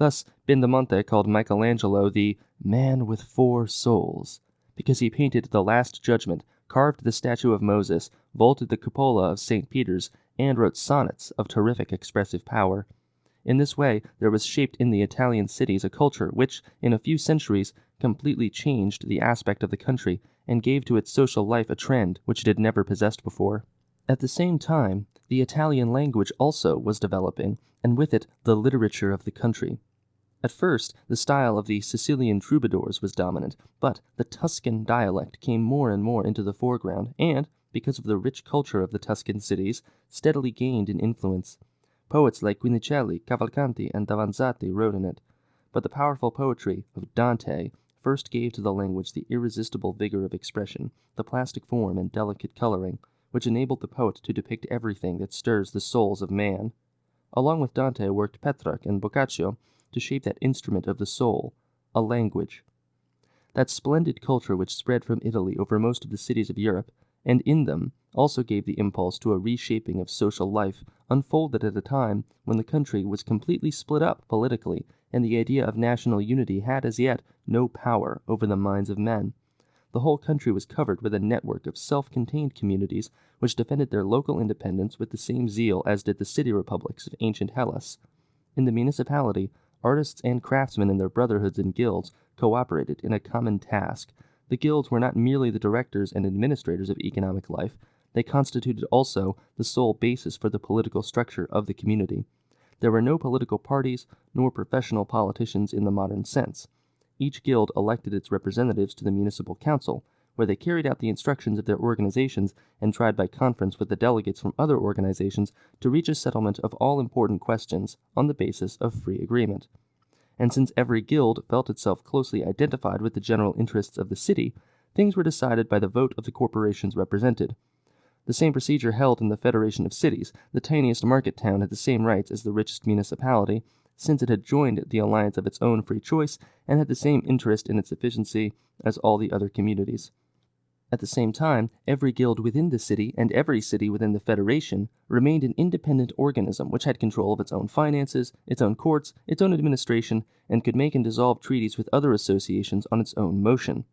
Thus, Bendemonte called Michelangelo the man with four souls because he painted the Last Judgment, carved the statue of Moses, vaulted the cupola of St. Peter's, and wrote sonnets of terrific expressive power. In this way, there was shaped in the Italian cities a culture which, in a few centuries, completely changed the aspect of the country and gave to its social life a trend which it had never possessed before. At the same time, the Italian language also was developing, and with it the literature of the country. At first, the style of the Sicilian troubadours was dominant, but the Tuscan dialect came more and more into the foreground, and, because of the rich culture of the Tuscan cities, steadily gained in influence. Poets like Guinicelli, Cavalcanti, and Davanzati wrote in it, but the powerful poetry of Dante first gave to the language the irresistible vigor of expression, the plastic form and delicate coloring, which enabled the poet to depict everything that stirs the souls of man. Along with Dante worked Petrarch and Boccaccio to shape that instrument of the soul, a language. That splendid culture which spread from Italy over most of the cities of Europe and in them also gave the impulse to a reshaping of social life unfolded at a time when the country was completely split up politically and the idea of national unity had as yet no power over the minds of men. The whole country was covered with a network of self contained communities which defended their local independence with the same zeal as did the city republics of ancient Hellas. In the municipality, artists and craftsmen in their brotherhoods and guilds cooperated in a common task the guilds were not merely the directors and administrators of economic life, they constituted also the sole basis for the political structure of the community. There were no political parties nor professional politicians in the modern sense. Each guild elected its representatives to the municipal council, where they carried out the instructions of their organizations and tried by conference with the delegates from other organizations to reach a settlement of all important questions on the basis of free agreement and since every guild felt itself closely identified with the general interests of the city, things were decided by the vote of the corporations represented. The same procedure held in the Federation of Cities. The tiniest market town had the same rights as the richest municipality, since it had joined the alliance of its own free choice and had the same interest in its efficiency as all the other communities. At the same time, every guild within the city and every city within the Federation remained an independent organism which had control of its own finances, its own courts, its own administration, and could make and dissolve treaties with other associations on its own motion.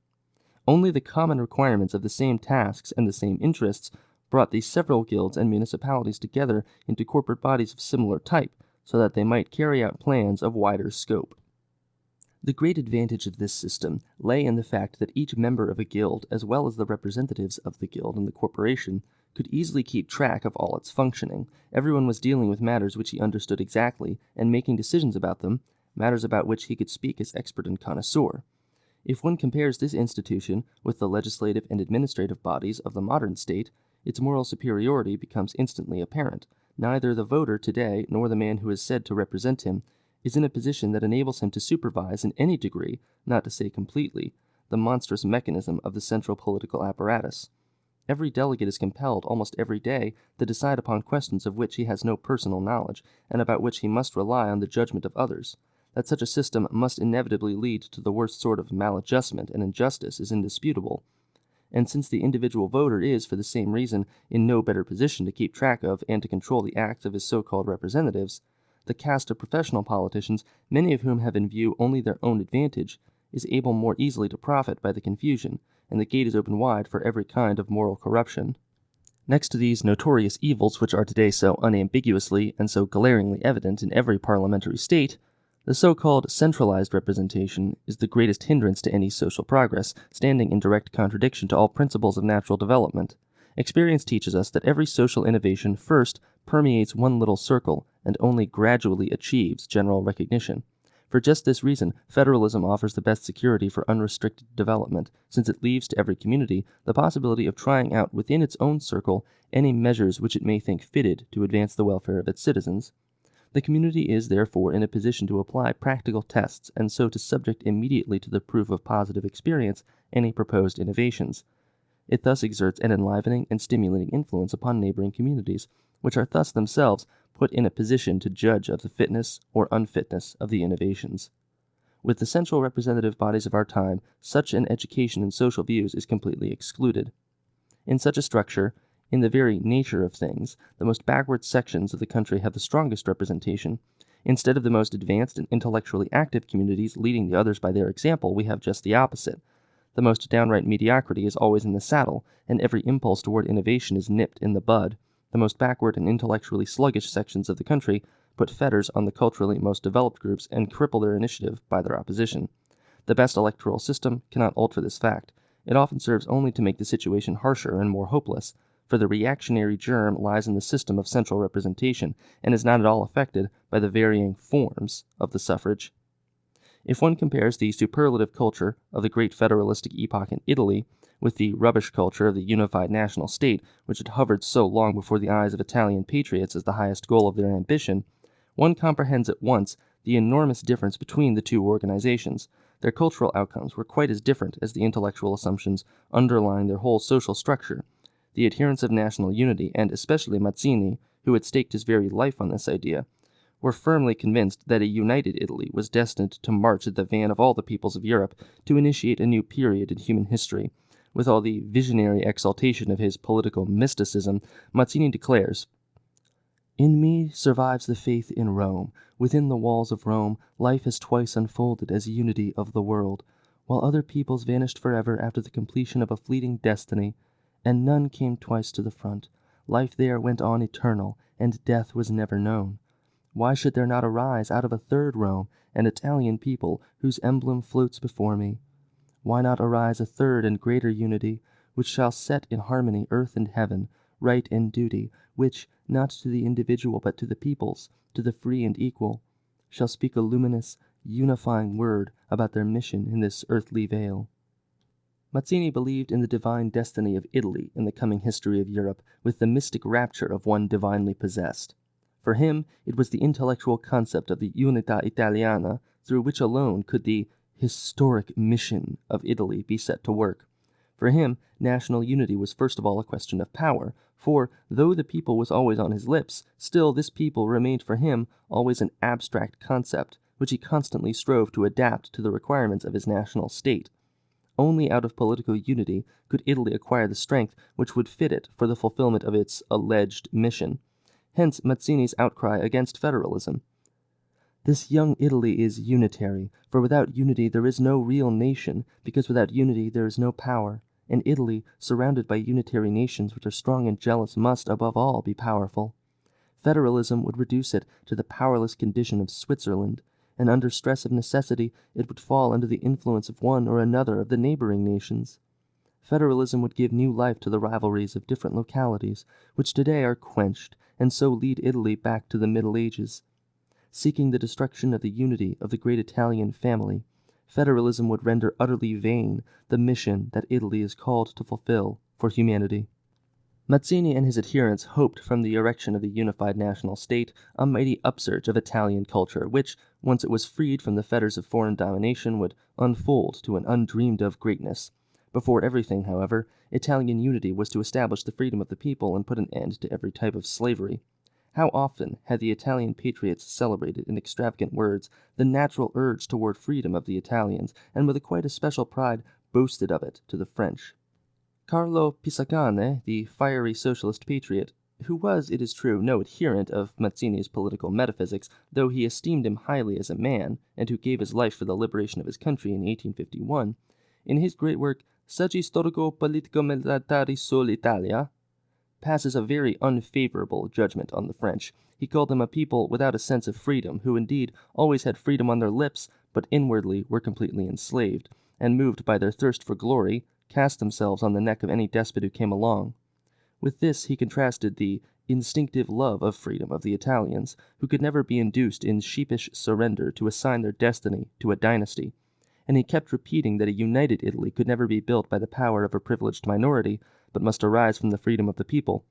Only the common requirements of the same tasks and the same interests brought these several guilds and municipalities together into corporate bodies of similar type, so that they might carry out plans of wider scope. The great advantage of this system lay in the fact that each member of a guild, as well as the representatives of the guild and the corporation, could easily keep track of all its functioning. Everyone was dealing with matters which he understood exactly and making decisions about them, matters about which he could speak as expert and connoisseur. If one compares this institution with the legislative and administrative bodies of the modern state, its moral superiority becomes instantly apparent. Neither the voter today nor the man who is said to represent him is in a position that enables him to supervise in any degree, not to say completely, the monstrous mechanism of the central political apparatus. Every delegate is compelled almost every day to decide upon questions of which he has no personal knowledge, and about which he must rely on the judgment of others. That such a system must inevitably lead to the worst sort of maladjustment and injustice is indisputable. And since the individual voter is, for the same reason, in no better position to keep track of and to control the acts of his so called representatives, the caste of professional politicians, many of whom have in view only their own advantage, is able more easily to profit by the confusion, and the gate is open wide for every kind of moral corruption. Next to these notorious evils which are today so unambiguously and so glaringly evident in every parliamentary state, the so called centralized representation is the greatest hindrance to any social progress, standing in direct contradiction to all principles of natural development. Experience teaches us that every social innovation first permeates one little circle and only gradually achieves general recognition. For just this reason, federalism offers the best security for unrestricted development, since it leaves to every community the possibility of trying out within its own circle any measures which it may think fitted to advance the welfare of its citizens. The community is therefore in a position to apply practical tests and so to subject immediately to the proof of positive experience any proposed innovations. It thus exerts an enlivening and stimulating influence upon neighboring communities, which are thus themselves put in a position to judge of the fitness or unfitness of the innovations. With the central representative bodies of our time, such an education in social views is completely excluded. In such a structure, in the very nature of things, the most backward sections of the country have the strongest representation. Instead of the most advanced and intellectually active communities leading the others by their example, we have just the opposite. The most downright mediocrity is always in the saddle, and every impulse toward innovation is nipped in the bud. The most backward and intellectually sluggish sections of the country put fetters on the culturally most developed groups and cripple their initiative by their opposition. The best electoral system cannot alter this fact. It often serves only to make the situation harsher and more hopeless, for the reactionary germ lies in the system of central representation and is not at all affected by the varying forms of the suffrage. If one compares the superlative culture of the great federalistic epoch in Italy with the rubbish culture of the unified national state, which had hovered so long before the eyes of Italian patriots as the highest goal of their ambition, one comprehends at once the enormous difference between the two organizations. Their cultural outcomes were quite as different as the intellectual assumptions underlying their whole social structure. The adherents of national unity, and especially Mazzini, who had staked his very life on this idea, were firmly convinced that a united Italy was destined to march at the van of all the peoples of Europe to initiate a new period in human history. With all the visionary exaltation of his political mysticism, Mazzini declares, In me survives the faith in Rome. Within the walls of Rome, life has twice unfolded as a unity of the world, while other peoples vanished forever after the completion of a fleeting destiny, and none came twice to the front. Life there went on eternal, and death was never known. Why should there not arise out of a third Rome an Italian people whose emblem floats before me? Why not arise a third and greater unity, which shall set in harmony earth and heaven, right and duty, which, not to the individual but to the peoples, to the free and equal, shall speak a luminous, unifying word about their mission in this earthly vale? Mazzini believed in the divine destiny of Italy in the coming history of Europe with the mystic rapture of one divinely possessed. For him, it was the intellectual concept of the Unità Italiana through which alone could the historic mission of Italy be set to work. For him, national unity was first of all a question of power, for though the people was always on his lips, still this people remained for him always an abstract concept, which he constantly strove to adapt to the requirements of his national state. Only out of political unity could Italy acquire the strength which would fit it for the fulfillment of its alleged mission. Hence Mazzini's outcry against federalism. This young Italy is unitary, for without unity there is no real nation, because without unity there is no power, and Italy, surrounded by unitary nations which are strong and jealous, must, above all, be powerful. Federalism would reduce it to the powerless condition of Switzerland, and under stress of necessity it would fall under the influence of one or another of the neighboring nations. Federalism would give new life to the rivalries of different localities, which today are quenched, and so lead Italy back to the Middle Ages. Seeking the destruction of the unity of the great Italian family, federalism would render utterly vain the mission that Italy is called to fulfill for humanity. Mazzini and his adherents hoped from the erection of the unified national state a mighty upsurge of Italian culture, which, once it was freed from the fetters of foreign domination, would unfold to an undreamed of greatness. Before everything, however, Italian unity was to establish the freedom of the people and put an end to every type of slavery. How often had the Italian patriots celebrated in extravagant words the natural urge toward freedom of the Italians, and with a quite especial pride boasted of it to the French. Carlo Pisacane, the fiery socialist patriot, who was, it is true, no adherent of Mazzini's political metaphysics, though he esteemed him highly as a man, and who gave his life for the liberation of his country in 1851, in his great work Saggi storico-politico-militari sull'Italia, passes a very unfavorable judgment on the French. He called them a people without a sense of freedom, who indeed always had freedom on their lips, but inwardly were completely enslaved, and moved by their thirst for glory, cast themselves on the neck of any despot who came along. With this he contrasted the instinctive love of freedom of the Italians, who could never be induced in sheepish surrender to assign their destiny to a dynasty and he kept repeating that a united Italy could never be built by the power of a privileged minority, but must arise from the freedom of the people.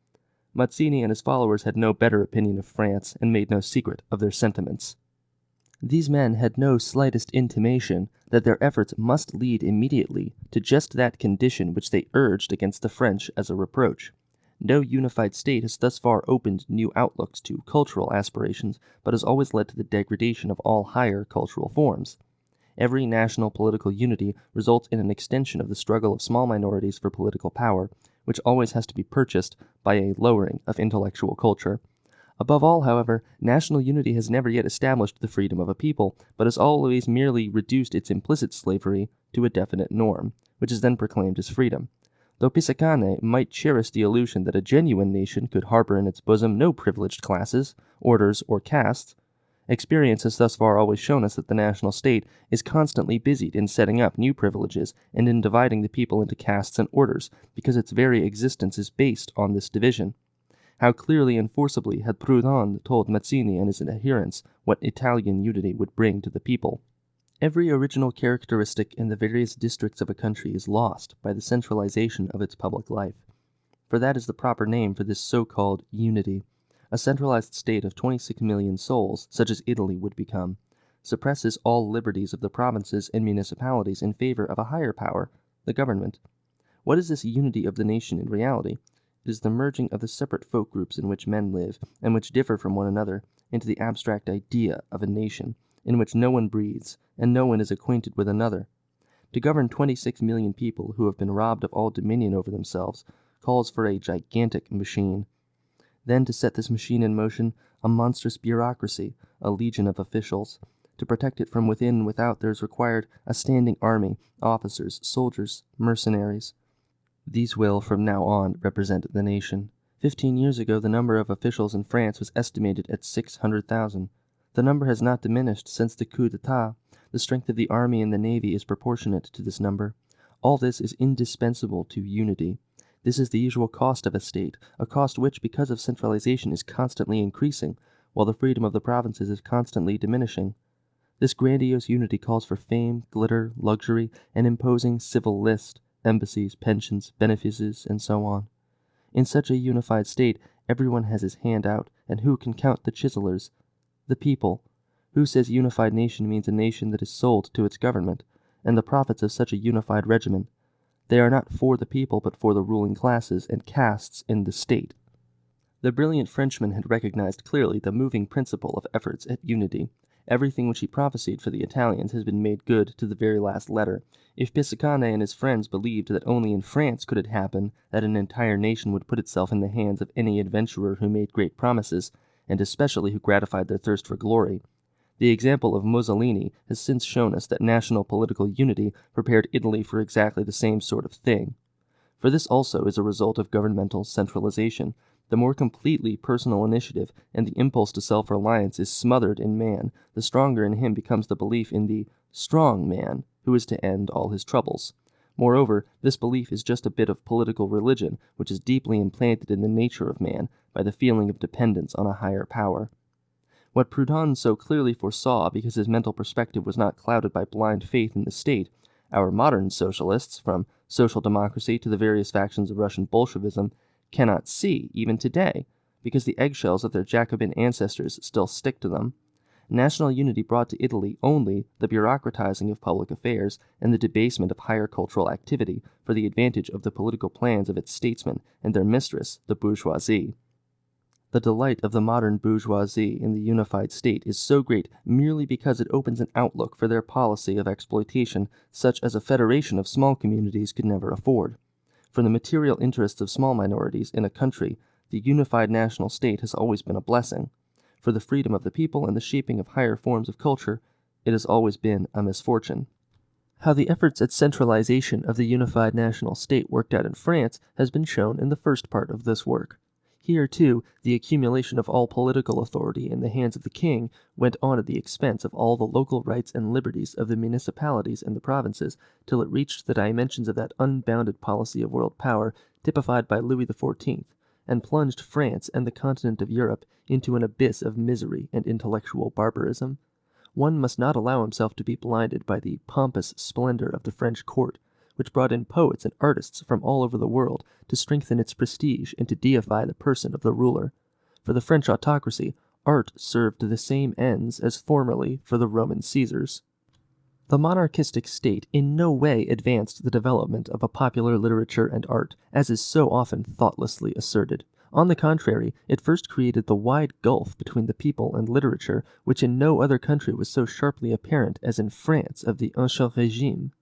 Mazzini and his followers had no better opinion of France and made no secret of their sentiments. These men had no slightest intimation that their efforts must lead immediately to just that condition which they urged against the French as a reproach. No unified state has thus far opened new outlooks to cultural aspirations, but has always led to the degradation of all higher cultural forms. Every national political unity results in an extension of the struggle of small minorities for political power, which always has to be purchased by a lowering of intellectual culture. Above all, however, national unity has never yet established the freedom of a people, but has always merely reduced its implicit slavery to a definite norm, which is then proclaimed as freedom. Though Pisacane might cherish the illusion that a genuine nation could harbor in its bosom no privileged classes, orders, or castes, experience has thus far always shown us that the national state is constantly busied in setting up new privileges and in dividing the people into castes and orders, because its very existence is based on this division. How clearly and forcibly had Proudhon told Mazzini and his adherents what Italian unity would bring to the people. Every original characteristic in the various districts of a country is lost by the centralization of its public life. For that is the proper name for this so called unity. A centralized state of 26 million souls, such as Italy would become, suppresses all liberties of the provinces and municipalities in favor of a higher power, the government. What is this unity of the nation in reality? Is the merging of the separate folk groups in which men live, and which differ from one another, into the abstract idea of a nation, in which no one breathes, and no one is acquainted with another. To govern 26 million people who have been robbed of all dominion over themselves calls for a gigantic machine. Then to set this machine in motion, a monstrous bureaucracy, a legion of officials. To protect it from within and without there is required a standing army, officers, soldiers, mercenaries. These will, from now on, represent the nation. Fifteen years ago the number of officials in France was estimated at 600,000. The number has not diminished since the coup d'etat. The strength of the army and the navy is proportionate to this number. All this is indispensable to unity. This is the usual cost of a state, a cost which, because of centralization, is constantly increasing, while the freedom of the provinces is constantly diminishing. This grandiose unity calls for fame, glitter, luxury, an imposing civil list, embassies, pensions, benefices, and so on. In such a unified state, everyone has his hand out, and who can count the chiselers, the people. Who says unified nation means a nation that is sold to its government, and the profits of such a unified regimen? They are not for the people, but for the ruling classes and castes in the state. The brilliant Frenchman had recognized clearly the moving principle of efforts at unity. Everything which he prophesied for the Italians has been made good to the very last letter. If Pisacane and his friends believed that only in France could it happen that an entire nation would put itself in the hands of any adventurer who made great promises, and especially who gratified their thirst for glory. The example of Mussolini has since shown us that national political unity prepared Italy for exactly the same sort of thing. For this also is a result of governmental centralization. The more completely personal initiative and the impulse to self reliance is smothered in man, the stronger in him becomes the belief in the strong man who is to end all his troubles. Moreover, this belief is just a bit of political religion which is deeply implanted in the nature of man by the feeling of dependence on a higher power. What Proudhon so clearly foresaw because his mental perspective was not clouded by blind faith in the state, our modern socialists, from social democracy to the various factions of Russian Bolshevism, cannot see even today, because the eggshells of their Jacobin ancestors still stick to them. National unity brought to Italy only the bureaucratizing of public affairs and the debasement of higher cultural activity for the advantage of the political plans of its statesmen and their mistress, the bourgeoisie. The delight of the modern bourgeoisie in the unified state is so great merely because it opens an outlook for their policy of exploitation such as a federation of small communities could never afford. For the material interests of small minorities in a country, the unified national state has always been a blessing for the freedom of the people and the shaping of higher forms of culture, it has always been a misfortune. How the efforts at centralization of the unified national state worked out in France has been shown in the first part of this work. Here, too, the accumulation of all political authority in the hands of the king went on at the expense of all the local rights and liberties of the municipalities and the provinces, till it reached the dimensions of that unbounded policy of world power typified by Louis XIV, and plunged France and the continent of Europe into an abyss of misery and intellectual barbarism. One must not allow himself to be blinded by the pompous splendor of the French court, which brought in poets and artists from all over the world to strengthen its prestige and to deify the person of the ruler. For the French autocracy, art served the same ends as formerly for the Roman Caesars. The monarchistic state in no way advanced the development of a popular literature and art, as is so often thoughtlessly asserted. On the contrary, it first created the wide gulf between the people and literature, which in no other country was so sharply apparent as in France of the Ancien Regime.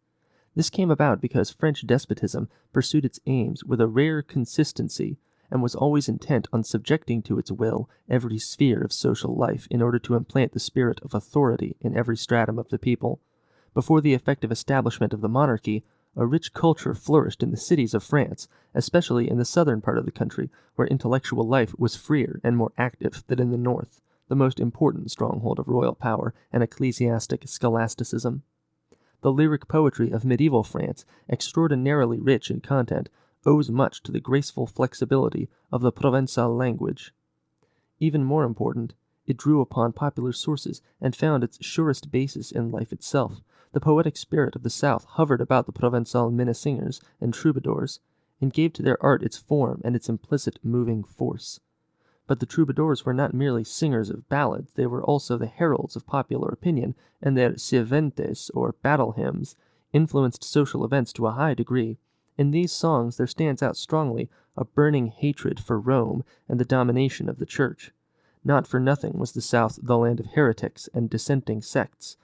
This came about because French despotism pursued its aims with a rare consistency and was always intent on subjecting to its will every sphere of social life in order to implant the spirit of authority in every stratum of the people. Before the effective establishment of the monarchy, a rich culture flourished in the cities of France, especially in the southern part of the country, where intellectual life was freer and more active than in the north, the most important stronghold of royal power and ecclesiastic scholasticism. The lyric poetry of medieval France, extraordinarily rich in content, owes much to the graceful flexibility of the Provençal language. Even more important, it drew upon popular sources and found its surest basis in life itself. The poetic spirit of the South hovered about the Provençal minnesingers and troubadours, and gave to their art its form and its implicit moving force. But the troubadours were not merely singers of ballads, they were also the heralds of popular opinion, and their sirventes, or battle hymns, influenced social events to a high degree. In these songs there stands out strongly a burning hatred for Rome and the domination of the Church. Not for nothing was the South the land of heretics and dissenting sects,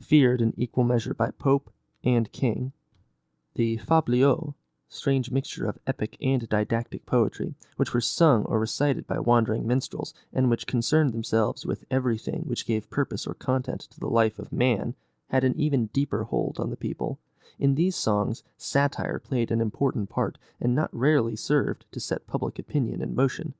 feared in equal measure by pope and king. The fabliaux, strange mixture of epic and didactic poetry, which were sung or recited by wandering minstrels, and which concerned themselves with everything which gave purpose or content to the life of man, had an even deeper hold on the people. In these songs, satire played an important part, and not rarely served to set public opinion in motion.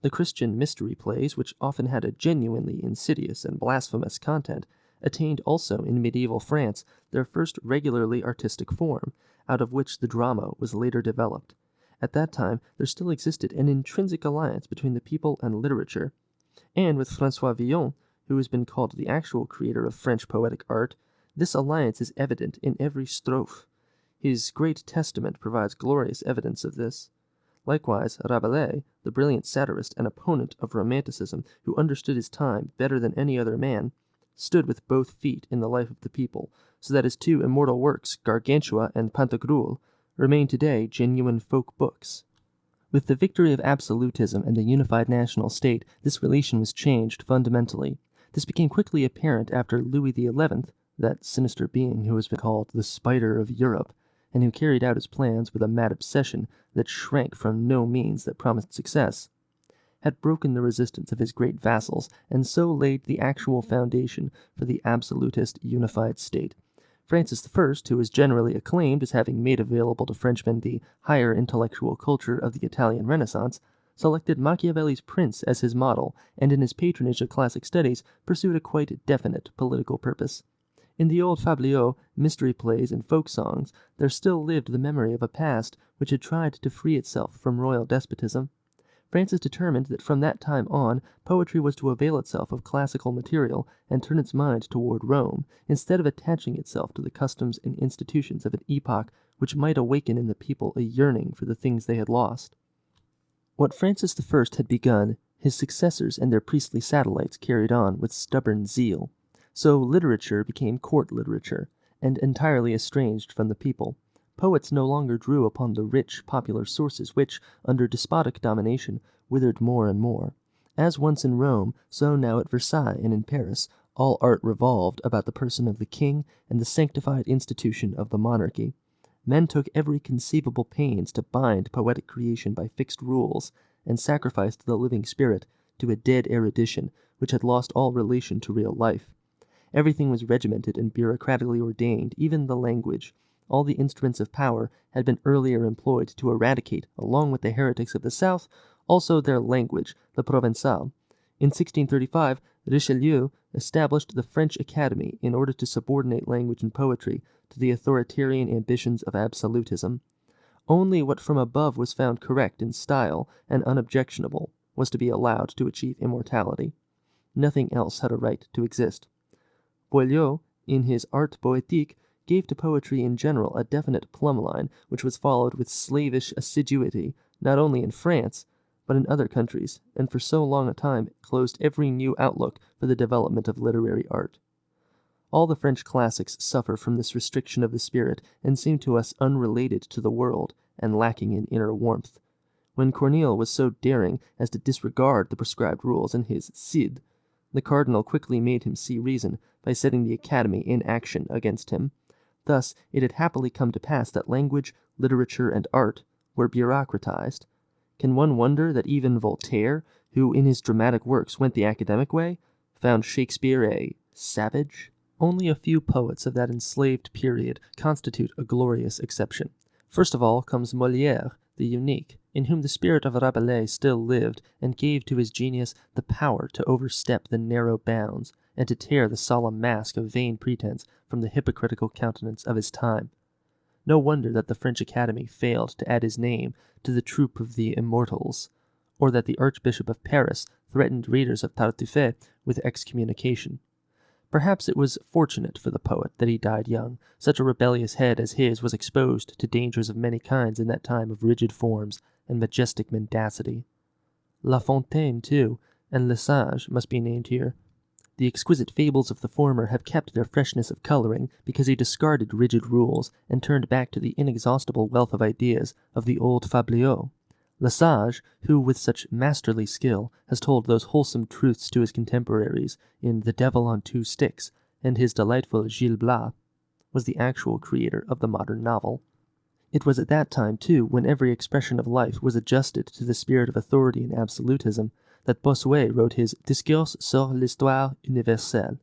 The Christian mystery plays, which often had a genuinely insidious and blasphemous content, attained also in medieval France their first regularly artistic form, out of which the drama was later developed. At that time there still existed an intrinsic alliance between the people and literature, and with Francois Villon, who has been called the actual creator of French poetic art, this alliance is evident in every strophe. His great Testament provides glorious evidence of this. Likewise, Rabelais, the brilliant satirist and opponent of Romanticism, who understood his time better than any other man, stood with both feet in the life of the people, so that his two immortal works, Gargantua and Pantagruel, remain today genuine folk books. With the victory of absolutism and a unified national state, this relation was changed fundamentally. This became quickly apparent after Louis XI, that sinister being who has been called the Spider of Europe, and who carried out his plans with a mad obsession that shrank from no means that promised success, had broken the resistance of his great vassals, and so laid the actual foundation for the absolutist unified state. Francis I, who is generally acclaimed as having made available to Frenchmen the higher intellectual culture of the Italian Renaissance, selected Machiavelli's Prince as his model, and in his patronage of classic studies pursued a quite definite political purpose. In the old fabliaux, mystery plays, and folk songs, there still lived the memory of a past which had tried to free itself from royal despotism. Francis determined that from that time on poetry was to avail itself of classical material and turn its mind toward Rome, instead of attaching itself to the customs and institutions of an epoch which might awaken in the people a yearning for the things they had lost. What Francis I had begun, his successors and their priestly satellites carried on with stubborn zeal. So literature became court literature, and entirely estranged from the people. Poets no longer drew upon the rich, popular sources which, under despotic domination, withered more and more. As once in Rome, so now at Versailles and in Paris, all art revolved about the person of the king and the sanctified institution of the monarchy. Men took every conceivable pains to bind poetic creation by fixed rules, and sacrificed the living spirit to a dead erudition which had lost all relation to real life. Everything was regimented and bureaucratically ordained, even the language. All the instruments of power had been earlier employed to eradicate, along with the heretics of the south, also their language, the Provençal. In 1635, Richelieu established the French Academy in order to subordinate language and poetry to the authoritarian ambitions of absolutism. Only what from above was found correct in style and unobjectionable was to be allowed to achieve immortality. Nothing else had a right to exist. Boileau, in his Art Poetique, gave to poetry in general a definite plumb line, which was followed with slavish assiduity, not only in France, but in other countries, and for so long a time closed every new outlook for the development of literary art. All the French classics suffer from this restriction of the spirit, and seem to us unrelated to the world, and lacking in inner warmth. When Corneille was so daring as to disregard the prescribed rules in his Cid, the cardinal quickly made him see reason by setting the Academy in action against him. Thus it had happily come to pass that language, literature, and art were bureaucratized. Can one wonder that even Voltaire, who in his dramatic works went the academic way, found Shakespeare a savage? Only a few poets of that enslaved period constitute a glorious exception. First of all comes Molière, the unique, in whom the spirit of Rabelais still lived, and gave to his genius the power to overstep the narrow bounds, and to tear the solemn mask of vain pretense from the hypocritical countenance of his time. No wonder that the French Academy failed to add his name to the troop of the immortals, or that the Archbishop of Paris threatened readers of Tartuffe with excommunication. Perhaps it was fortunate for the poet that he died young. Such a rebellious head as his was exposed to dangers of many kinds in that time of rigid forms and majestic mendacity. La Fontaine, too, and Le Sage must be named here. The exquisite fables of the former have kept their freshness of coloring because he discarded rigid rules and turned back to the inexhaustible wealth of ideas of the old fabliaux. Lesage, who with such masterly skill has told those wholesome truths to his contemporaries in The Devil on Two Sticks and his delightful Gil Blas, was the actual creator of the modern novel. It was at that time, too, when every expression of life was adjusted to the spirit of authority and absolutism, that Bossuet wrote his Discours sur l'histoire universelle,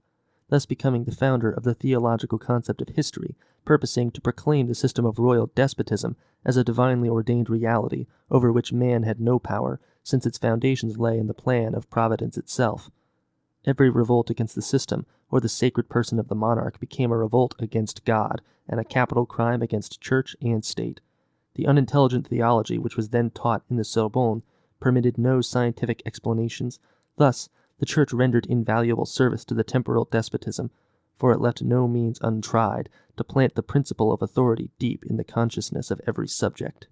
thus becoming the founder of the theological concept of history, purposing to proclaim the system of royal despotism as a divinely ordained reality over which man had no power, since its foundations lay in the plan of Providence itself. Every revolt against the system or the sacred person of the monarch became a revolt against God and a capital crime against church and state. The unintelligent theology which was then taught in the Sorbonne permitted no scientific explanations. Thus, the church rendered invaluable service to the temporal despotism, for it left no means untried to plant the principle of authority deep in the consciousness of every subject.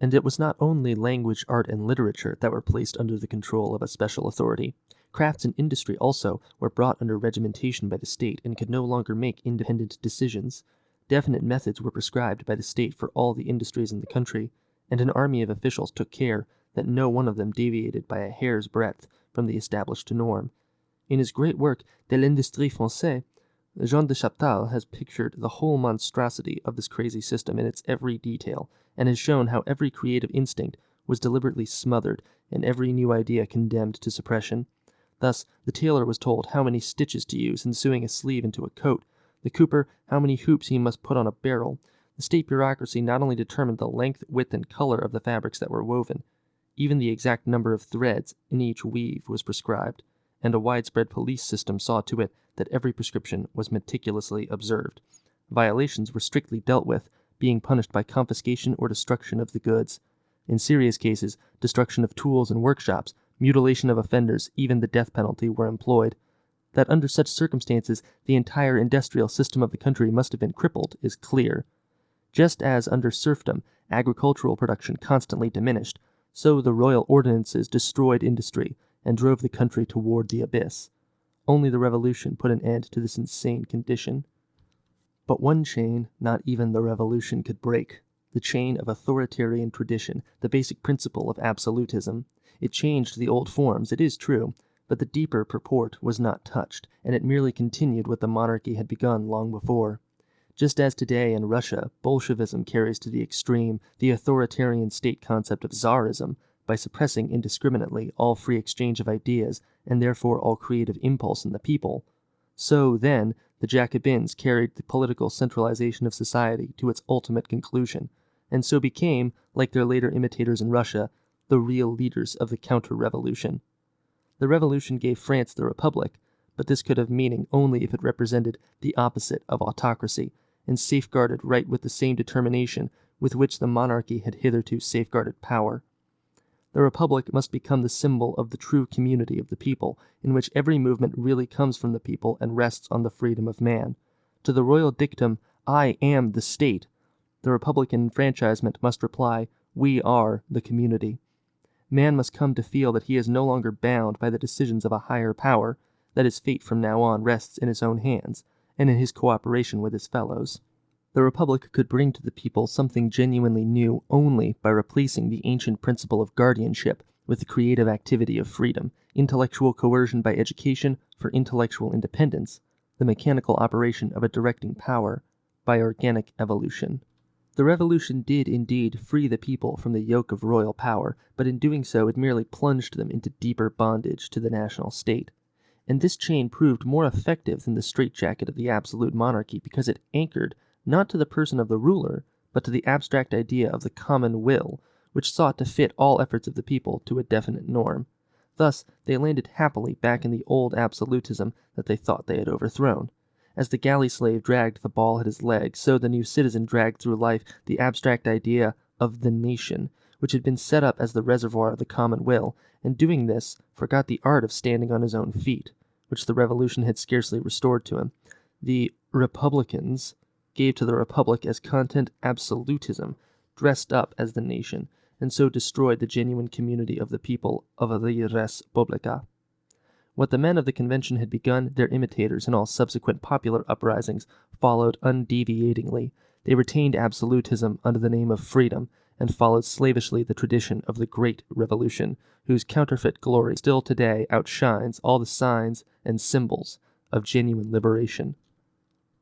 And it was not only language, art, and literature that were placed under the control of a special authority. Crafts and industry also were brought under regimentation by the state and could no longer make independent decisions. Definite methods were prescribed by the state for all the industries in the country, and an army of officials took care that no one of them deviated by a hair's breadth from the established norm. In his great work De l'Industrie Française, Jean de Chaptal has pictured the whole monstrosity of this crazy system in its every detail, and has shown how every creative instinct was deliberately smothered and every new idea condemned to suppression. Thus, the tailor was told how many stitches to use in sewing a sleeve into a coat, the cooper how many hoops he must put on a barrel. The state bureaucracy not only determined the length, width, and color of the fabrics that were woven, even the exact number of threads in each weave was prescribed and a widespread police system saw to it that every prescription was meticulously observed. Violations were strictly dealt with, being punished by confiscation or destruction of the goods. In serious cases, destruction of tools and workshops, mutilation of offenders, even the death penalty were employed. That under such circumstances the entire industrial system of the country must have been crippled is clear. Just as under serfdom agricultural production constantly diminished, so the royal ordinances destroyed industry, and drove the country toward the abyss. Only the revolution put an end to this insane condition. But one chain not even the revolution could break the chain of authoritarian tradition, the basic principle of absolutism. It changed the old forms, it is true, but the deeper purport was not touched, and it merely continued what the monarchy had begun long before. Just as today in Russia, Bolshevism carries to the extreme the authoritarian state concept of Tsarism, by suppressing indiscriminately all free exchange of ideas and therefore all creative impulse in the people. So, then, the Jacobins carried the political centralization of society to its ultimate conclusion, and so became, like their later imitators in Russia, the real leaders of the counter revolution. The revolution gave France the republic, but this could have meaning only if it represented the opposite of autocracy and safeguarded right with the same determination with which the monarchy had hitherto safeguarded power. The republic must become the symbol of the true community of the people, in which every movement really comes from the people and rests on the freedom of man. To the royal dictum, I am the state, the Republican enfranchisement must reply, We are the community. Man must come to feel that he is no longer bound by the decisions of a higher power, that his fate from now on rests in his own hands, and in his cooperation with his fellows. The Republic could bring to the people something genuinely new only by replacing the ancient principle of guardianship with the creative activity of freedom, intellectual coercion by education for intellectual independence, the mechanical operation of a directing power by organic evolution. The revolution did indeed free the people from the yoke of royal power, but in doing so it merely plunged them into deeper bondage to the national state. and this chain proved more effective than the straitjacket of the absolute monarchy because it anchored not to the person of the ruler, but to the abstract idea of the common will, which sought to fit all efforts of the people to a definite norm. Thus, they landed happily back in the old absolutism that they thought they had overthrown. As the galley slave dragged the ball at his leg, so the new citizen dragged through life the abstract idea of the nation, which had been set up as the reservoir of the common will, and doing this, forgot the art of standing on his own feet, which the revolution had scarcely restored to him. The Republicans gave to the Republic as content absolutism, dressed up as the nation, and so destroyed the genuine community of the people of the res publica. What the men of the convention had begun, their imitators in all subsequent popular uprisings followed undeviatingly. They retained absolutism under the name of freedom, and followed slavishly the tradition of the Great Revolution, whose counterfeit glory still today outshines all the signs and symbols of genuine liberation.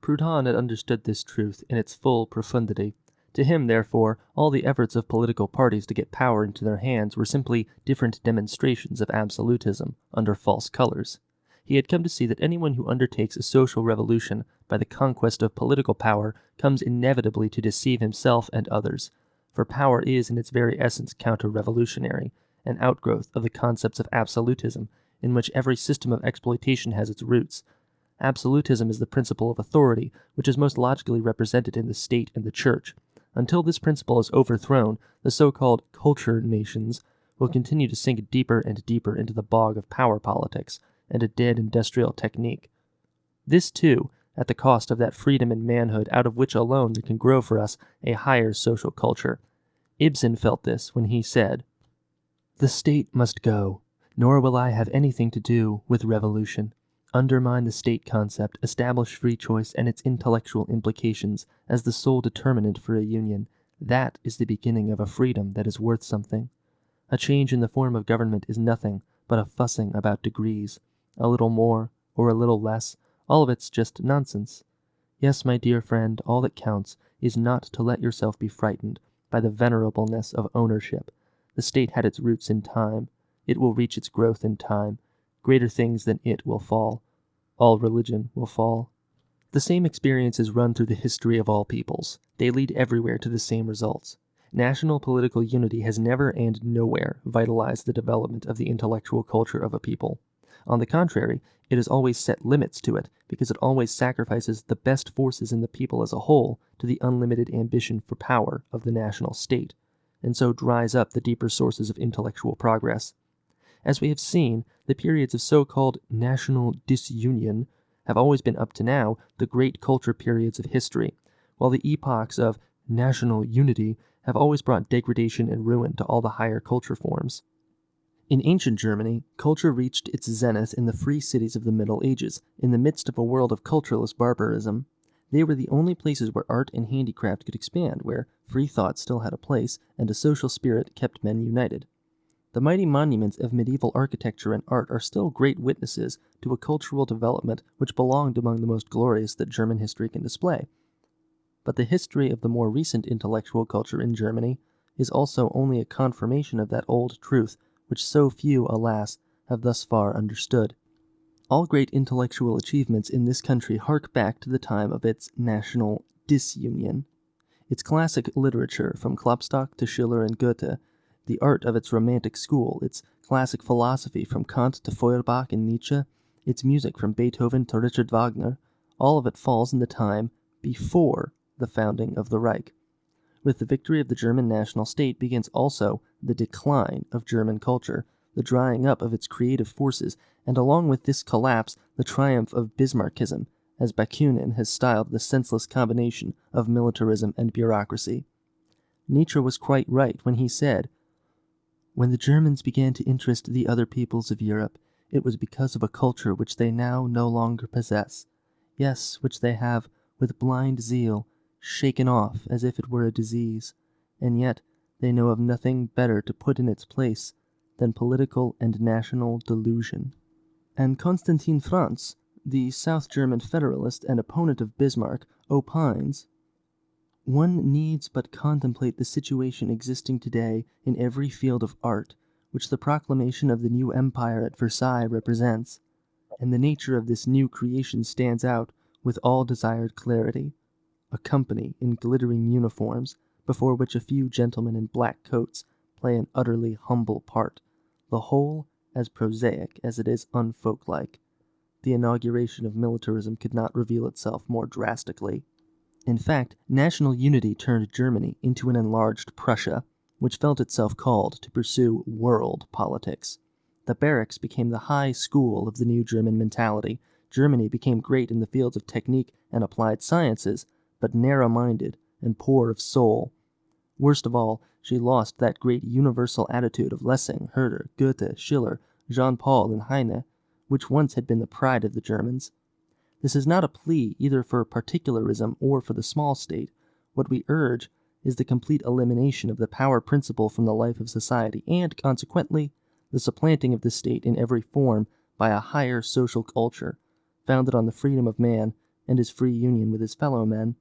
Proudhon had understood this truth in its full profundity. To him, therefore, all the efforts of political parties to get power into their hands were simply different demonstrations of absolutism under false colors. He had come to see that anyone who undertakes a social revolution by the conquest of political power comes inevitably to deceive himself and others, for power is in its very essence counter-revolutionary, an outgrowth of the concepts of absolutism, in which every system of exploitation has its roots. Absolutism is the principle of authority, which is most logically represented in the state and the church. Until this principle is overthrown, the so-called culture nations will continue to sink deeper and deeper into the bog of power politics and a dead industrial technique. This, too, at the cost of that freedom and manhood out of which alone there can grow for us a higher social culture. Ibsen felt this when he said, The state must go, nor will I have anything to do with revolution. Undermine the state concept, establish free choice and its intellectual implications as the sole determinant for a union. That is the beginning of a freedom that is worth something. A change in the form of government is nothing but a fussing about degrees. A little more, or a little less, all of it's just nonsense. Yes, my dear friend, all that counts is not to let yourself be frightened by the venerableness of ownership. The state had its roots in time. It will reach its growth in time. Greater things than it will fall. All religion will fall. The same experiences run through the history of all peoples. They lead everywhere to the same results. National political unity has never and nowhere vitalized the development of the intellectual culture of a people. On the contrary, it has always set limits to it, because it always sacrifices the best forces in the people as a whole to the unlimited ambition for power of the national state, and so dries up the deeper sources of intellectual progress. As we have seen, the periods of so-called national disunion have always been up to now the great culture periods of history, while the epochs of national unity have always brought degradation and ruin to all the higher culture forms. In ancient Germany, culture reached its zenith in the free cities of the Middle Ages, in the midst of a world of cultureless barbarism. They were the only places where art and handicraft could expand, where free thought still had a place, and a social spirit kept men united. The mighty monuments of medieval architecture and art are still great witnesses to a cultural development which belonged among the most glorious that German history can display. But the history of the more recent intellectual culture in Germany is also only a confirmation of that old truth which so few, alas, have thus far understood. All great intellectual achievements in this country hark back to the time of its national disunion. Its classic literature, from Klopstock to Schiller and Goethe, the art of its romantic school, its classic philosophy from Kant to Feuerbach and Nietzsche, its music from Beethoven to Richard Wagner, all of it falls in the time before the founding of the Reich. With the victory of the German national state begins also the decline of German culture, the drying up of its creative forces, and along with this collapse, the triumph of Bismarckism, as Bakunin has styled the senseless combination of militarism and bureaucracy. Nietzsche was quite right when he said, when the Germans began to interest the other peoples of Europe, it was because of a culture which they now no longer possess, yes, which they have, with blind zeal, shaken off as if it were a disease, and yet they know of nothing better to put in its place than political and national delusion. And Constantin Frantz, the South German federalist and opponent of Bismarck, opines one needs but contemplate the situation existing today in every field of art, which the proclamation of the new empire at Versailles represents, and the nature of this new creation stands out with all desired clarity. A company in glittering uniforms, before which a few gentlemen in black coats play an utterly humble part, the whole as prosaic as it is unfolklike. The inauguration of militarism could not reveal itself more drastically. In fact, national unity turned Germany into an enlarged Prussia, which felt itself called to pursue world politics. The barracks became the high school of the new German mentality. Germany became great in the fields of technique and applied sciences, but narrow minded and poor of soul. Worst of all, she lost that great universal attitude of Lessing, Herder, Goethe, Schiller, Jean Paul, and Heine, which once had been the pride of the Germans. This is not a plea either for particularism or for the small state. What we urge is the complete elimination of the power principle from the life of society, and, consequently, the supplanting of the state in every form by a higher social culture, founded on the freedom of man and his free union with his fellow men.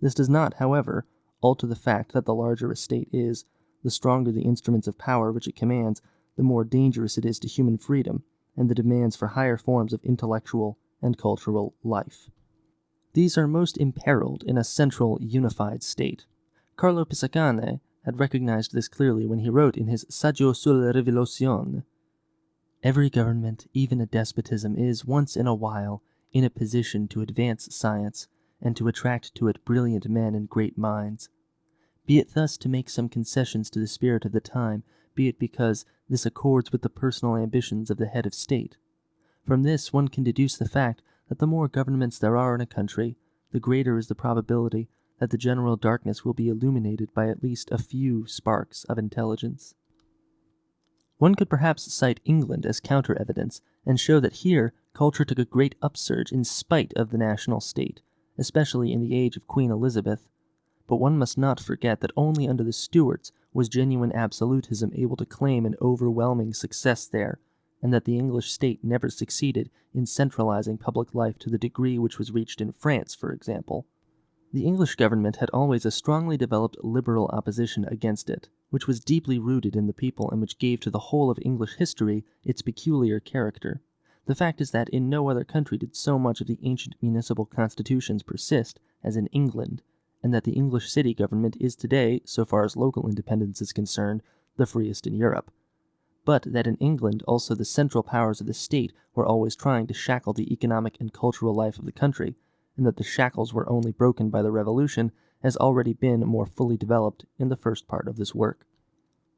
This does not, however, alter the fact that the larger a state is, the stronger the instruments of power which it commands, the more dangerous it is to human freedom and the demands for higher forms of intellectual and cultural life. These are most imperiled in a central, unified state. Carlo Pisacane had recognized this clearly when he wrote in his Saggio sulla Rivoluzione Every government, even a despotism, is, once in a while, in a position to advance science and to attract to it brilliant men and great minds. Be it thus to make some concessions to the spirit of the time, be it because this accords with the personal ambitions of the head of state. From this one can deduce the fact that the more governments there are in a country, the greater is the probability that the general darkness will be illuminated by at least a few sparks of intelligence. One could perhaps cite England as counter evidence and show that here culture took a great upsurge in spite of the national state, especially in the age of Queen Elizabeth. But one must not forget that only under the Stuarts was genuine absolutism able to claim an overwhelming success there, and that the English state never succeeded in centralizing public life to the degree which was reached in France, for example. The English government had always a strongly developed liberal opposition against it, which was deeply rooted in the people and which gave to the whole of English history its peculiar character. The fact is that in no other country did so much of the ancient municipal constitutions persist as in England, and that the English city government is today, so far as local independence is concerned, the freest in Europe. But that in England also the central powers of the state were always trying to shackle the economic and cultural life of the country, and that the shackles were only broken by the Revolution has already been more fully developed in the first part of this work.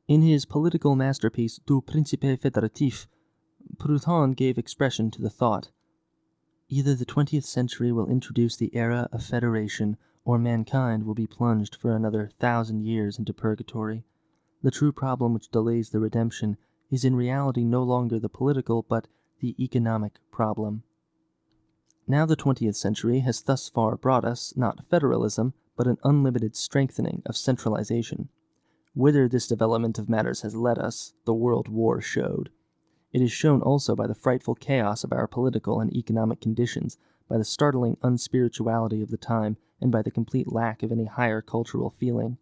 In his political masterpiece Du Principe Federatif, Proudhon gave expression to the thought Either the twentieth century will introduce the era of federation, or mankind will be plunged for another thousand years into purgatory. The true problem which delays the redemption is in reality no longer the political, but the economic problem. Now the 20th century has thus far brought us, not federalism, but an unlimited strengthening of centralization. Whither this development of matters has led us, the World War showed. It is shown also by the frightful chaos of our political and economic conditions, by the startling unspirituality of the time, and by the complete lack of any higher cultural feeling.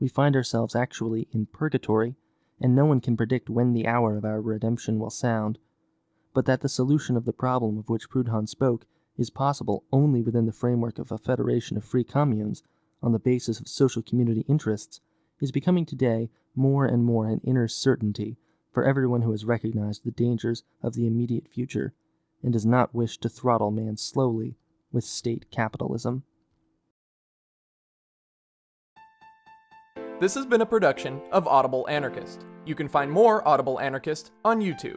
We find ourselves actually in purgatory, and no one can predict when the hour of our redemption will sound. But that the solution of the problem of which Proudhon spoke is possible only within the framework of a federation of free communes on the basis of social community interests is becoming today more and more an inner certainty for everyone who has recognized the dangers of the immediate future and does not wish to throttle man slowly with state capitalism. This has been a production of Audible Anarchist. You can find more Audible Anarchist on YouTube.